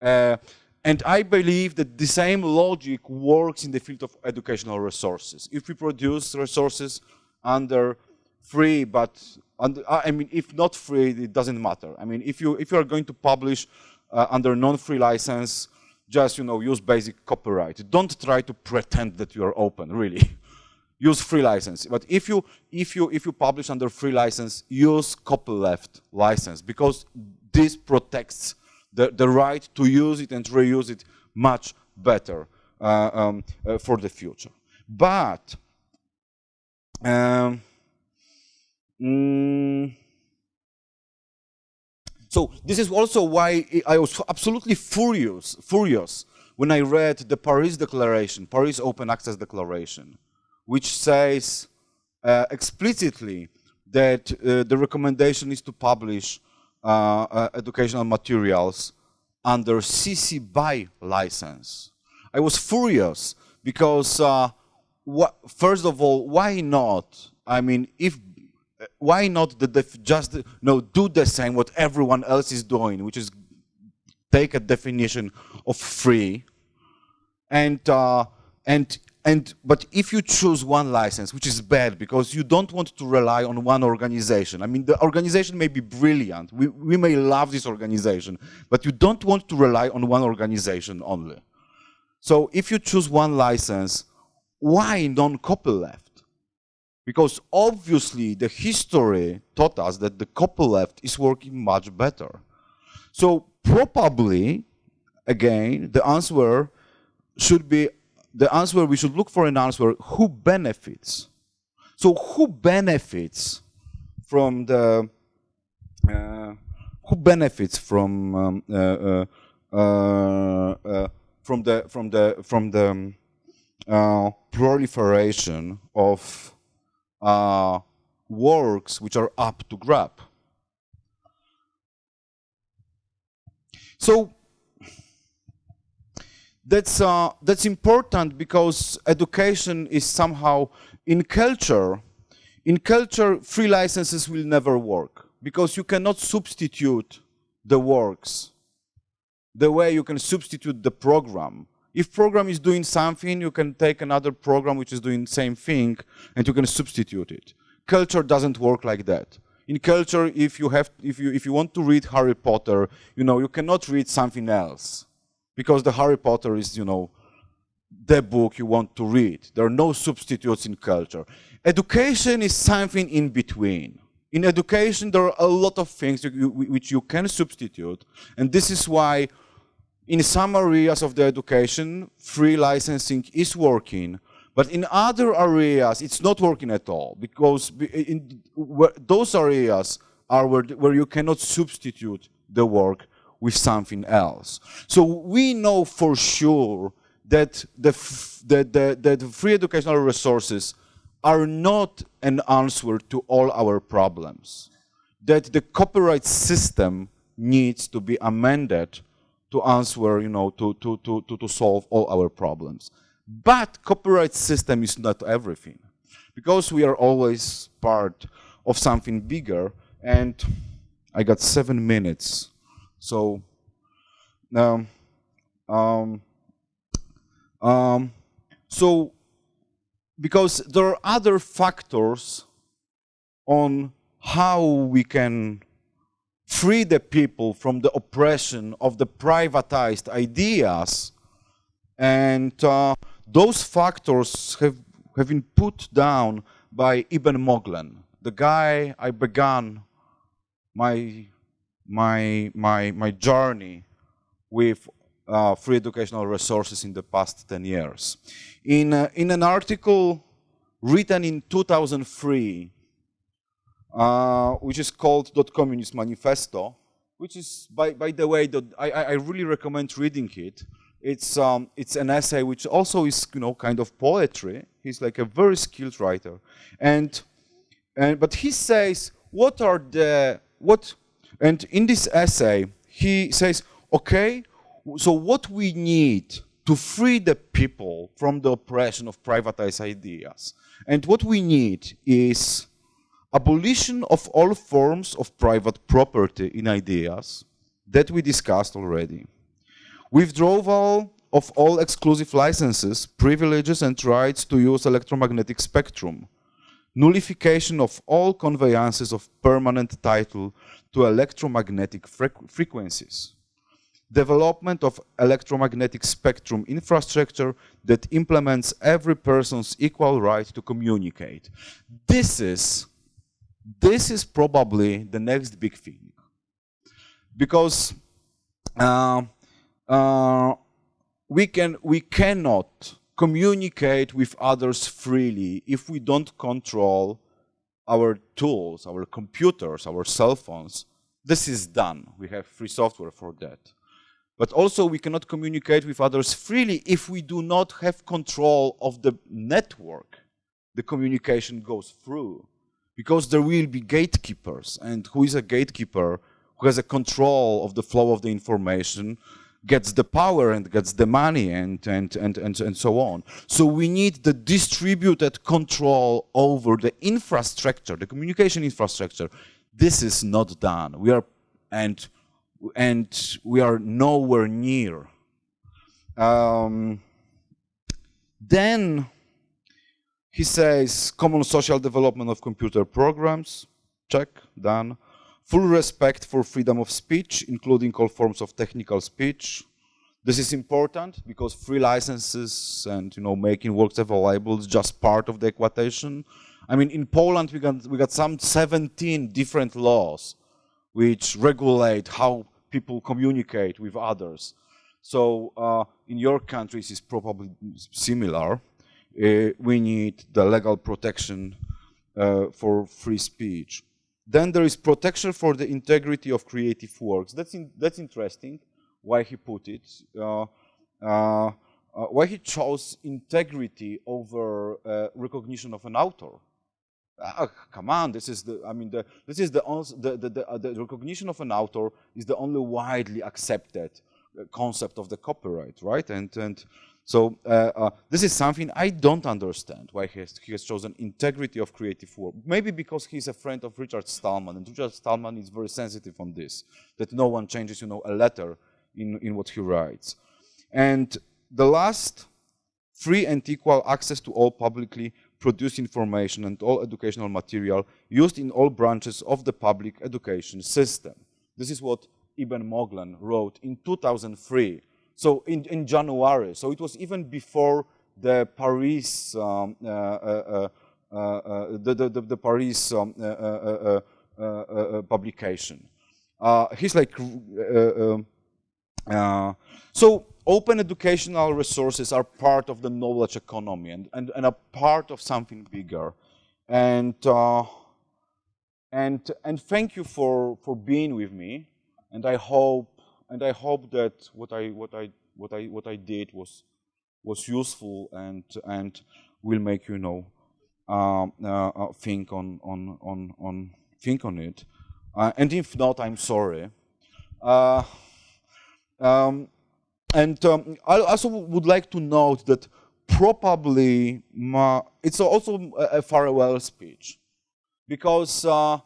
Uh, and I believe that the same logic works in the field of educational resources. If we produce resources under free, but under, I mean, if not free, it doesn't matter. I mean, if you if you are going to publish uh, under non-free license, just you know use basic copyright. Don't try to pretend that you are open. Really, use free license. But if you if you if you publish under free license, use copyleft license because this protects the, the right to use it and reuse it much better uh, um, uh, for the future. But um, mm, so this is also why I was absolutely furious, furious when I read the Paris Declaration, Paris Open Access Declaration, which says uh, explicitly that uh, the recommendation is to publish uh, uh, educational materials under CC BY license. I was furious because, uh, first of all, why not? I mean, if why not the just know, do the same what everyone else is doing, which is take a definition of free, and uh, and and but if you choose one license, which is bad because you don't want to rely on one organization. I mean, the organization may be brilliant. We we may love this organization, but you don't want to rely on one organization only. So if you choose one license, why non-copyleft? Because obviously the history taught us that the copyleft is working much better. So probably, again, the answer should be, the answer, we should look for an answer, who benefits? So who benefits from the, uh, who benefits from um, uh, uh, uh, uh from the from the from the um, uh, proliferation of uh, works which are up to grab. So that's uh, that's important because education is somehow in culture. In culture, free licenses will never work because you cannot substitute the works the way you can substitute the program. If program is doing something, you can take another program which is doing the same thing and you can substitute it. Culture doesn't work like that. In culture, if you have, if you, if you want to read Harry Potter, you know, you cannot read something else because the Harry Potter is, you know, the book you want to read. There are no substitutes in culture. Education is something in between. In education, there are a lot of things which you can substitute, and this is why in some areas of the education, free licensing is working, but in other areas, it's not working at all because in those areas are where, you cannot substitute the work with something else. So we know for sure that the, the, the, the free educational resources are not an answer to all our problems. That the copyright system needs to be amended to answer, you know, to, to, to, to, to solve all our problems. But copyright system is not everything. Because we are always part of something bigger, and I got seven minutes. So, um, um, um, so because there are other factors on how we can free the people from the oppression of the privatized ideas. And uh, those factors have, have been put down by Eben Moglen, the guy I began my, my, my, my journey with uh, free educational resources in the past 10 years. In, uh, in an article written in 2003, uh, which is called Dot Communist Manifesto, which is, by, by the way, I, I really recommend reading it. It's, um, it's an essay which also is, you know, kind of poetry. He's like a very skilled writer. And, and, but he says, what are the, what, and in this essay, he says, okay, so what we need to free the people from the oppression of privatized ideas, and what we need is abolition of all forms of private property in ideas that we discussed already. Withdrawal of all exclusive licenses, privileges and rights to use electromagnetic spectrum. Nullification of all conveyances of permanent title to electromagnetic frequencies. Development of electromagnetic spectrum infrastructure that implements every person's equal right to communicate. This is this is probably the next big thing. Because uh, uh, we, can, we cannot communicate with others freely if we don't control our tools, our computers, our cell phones. This is done. We have free software for that. But also we cannot communicate with others freely if we do not have control of the network the communication goes through. Because there will be gatekeepers. And who is a gatekeeper? Who has a control of the flow of the information, gets the power and gets the money and, and, and, and, and so on. So we need the distributed control over the infrastructure, the communication infrastructure. This is not done. We are, and, and we are nowhere near. Um, then he says common social development of computer programs, check, done full respect for freedom of speech, including all forms of technical speech. This is important because free licenses and you know making works available is just part of the equation. I mean, in Poland we got we got some 17 different laws which regulate how people communicate with others. So uh, in your countries is probably similar. Uh, we need the legal protection uh, for free speech. Then there is protection for the integrity of creative works. That's, in, that's interesting, why he put it. Uh, uh, why he chose integrity over uh, recognition of an author. Ah, come on, this is the, I mean, the, this is the, the, the, uh, the recognition of an author is the only widely accepted concept of the copyright, right? And, and so uh, uh, this is something I don't understand why he has, he has, chosen integrity of creative work. Maybe because he's a friend of Richard Stallman, and Richard Stallman is very sensitive on this, that no one changes, you know, a letter in, in what he writes. And the last, free and equal access to all publicly produced information and all educational material used in all branches of the public education system. This is what Eben Moglen wrote in 2003 so in, in January, so it was even before the Paris, um, uh, uh, uh, the, the, the, the, Paris um, publication. he's like, um, so open educational resources are part of the knowledge economy and, and, and a part of something bigger. And, uh, and, and thank you for, for being with me. And I hope and I hope that what I what I what I what I did was was useful and and will make you know um, uh, uh, think on on on on think on it. Uh, and if not, I'm sorry. Uh, um, and um, I also would like to note that probably my, it's also a, a farewell speech because uh,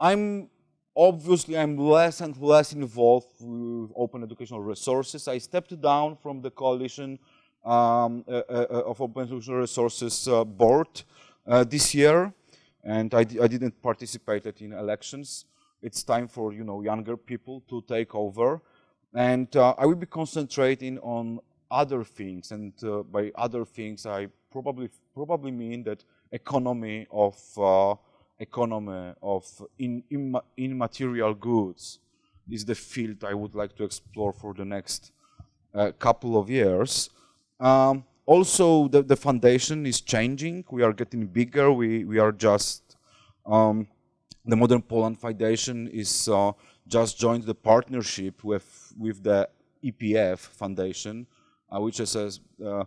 I'm Obviously, I'm less and less involved with open educational resources. I stepped down from the coalition um, uh, uh, uh of open educational resources uh, board uh, this year, and I, I didn't participate in elections. It's time for you know younger people to take over, and uh, I will be concentrating on other things. And by other things, I probably probably mean that economy of economy of in, in, immaterial goods is the field I would like to explore for the next uh, couple of years. Um, also, the, the foundation is changing. We are getting bigger. We, we are just, um, the Modern Poland Foundation is uh, just joined the partnership with, with the EPF Foundation, uh, which is a uh,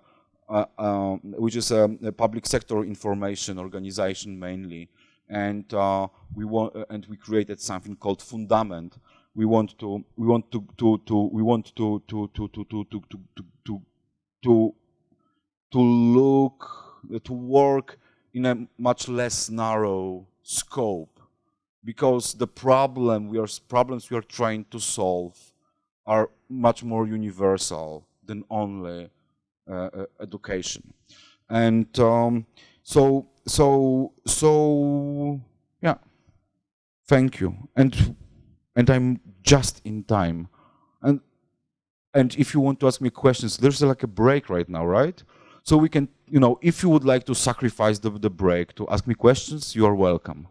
uh, um, which is a, a, public sector information organization mainly and uh, we want uh, and we created something called fundament we want to we want to to, to we want to to to to to to to to to, to look to work in a much less narrow scope because the problem we are problems we are trying to solve are much more universal than only uh, uh, education and um, so so so yeah. Thank you. And and i'm just in time. And and if you want to ask me questions there's like a break right now right? So we can you know if you would like to sacrifice the, the break to ask me questions you are welcome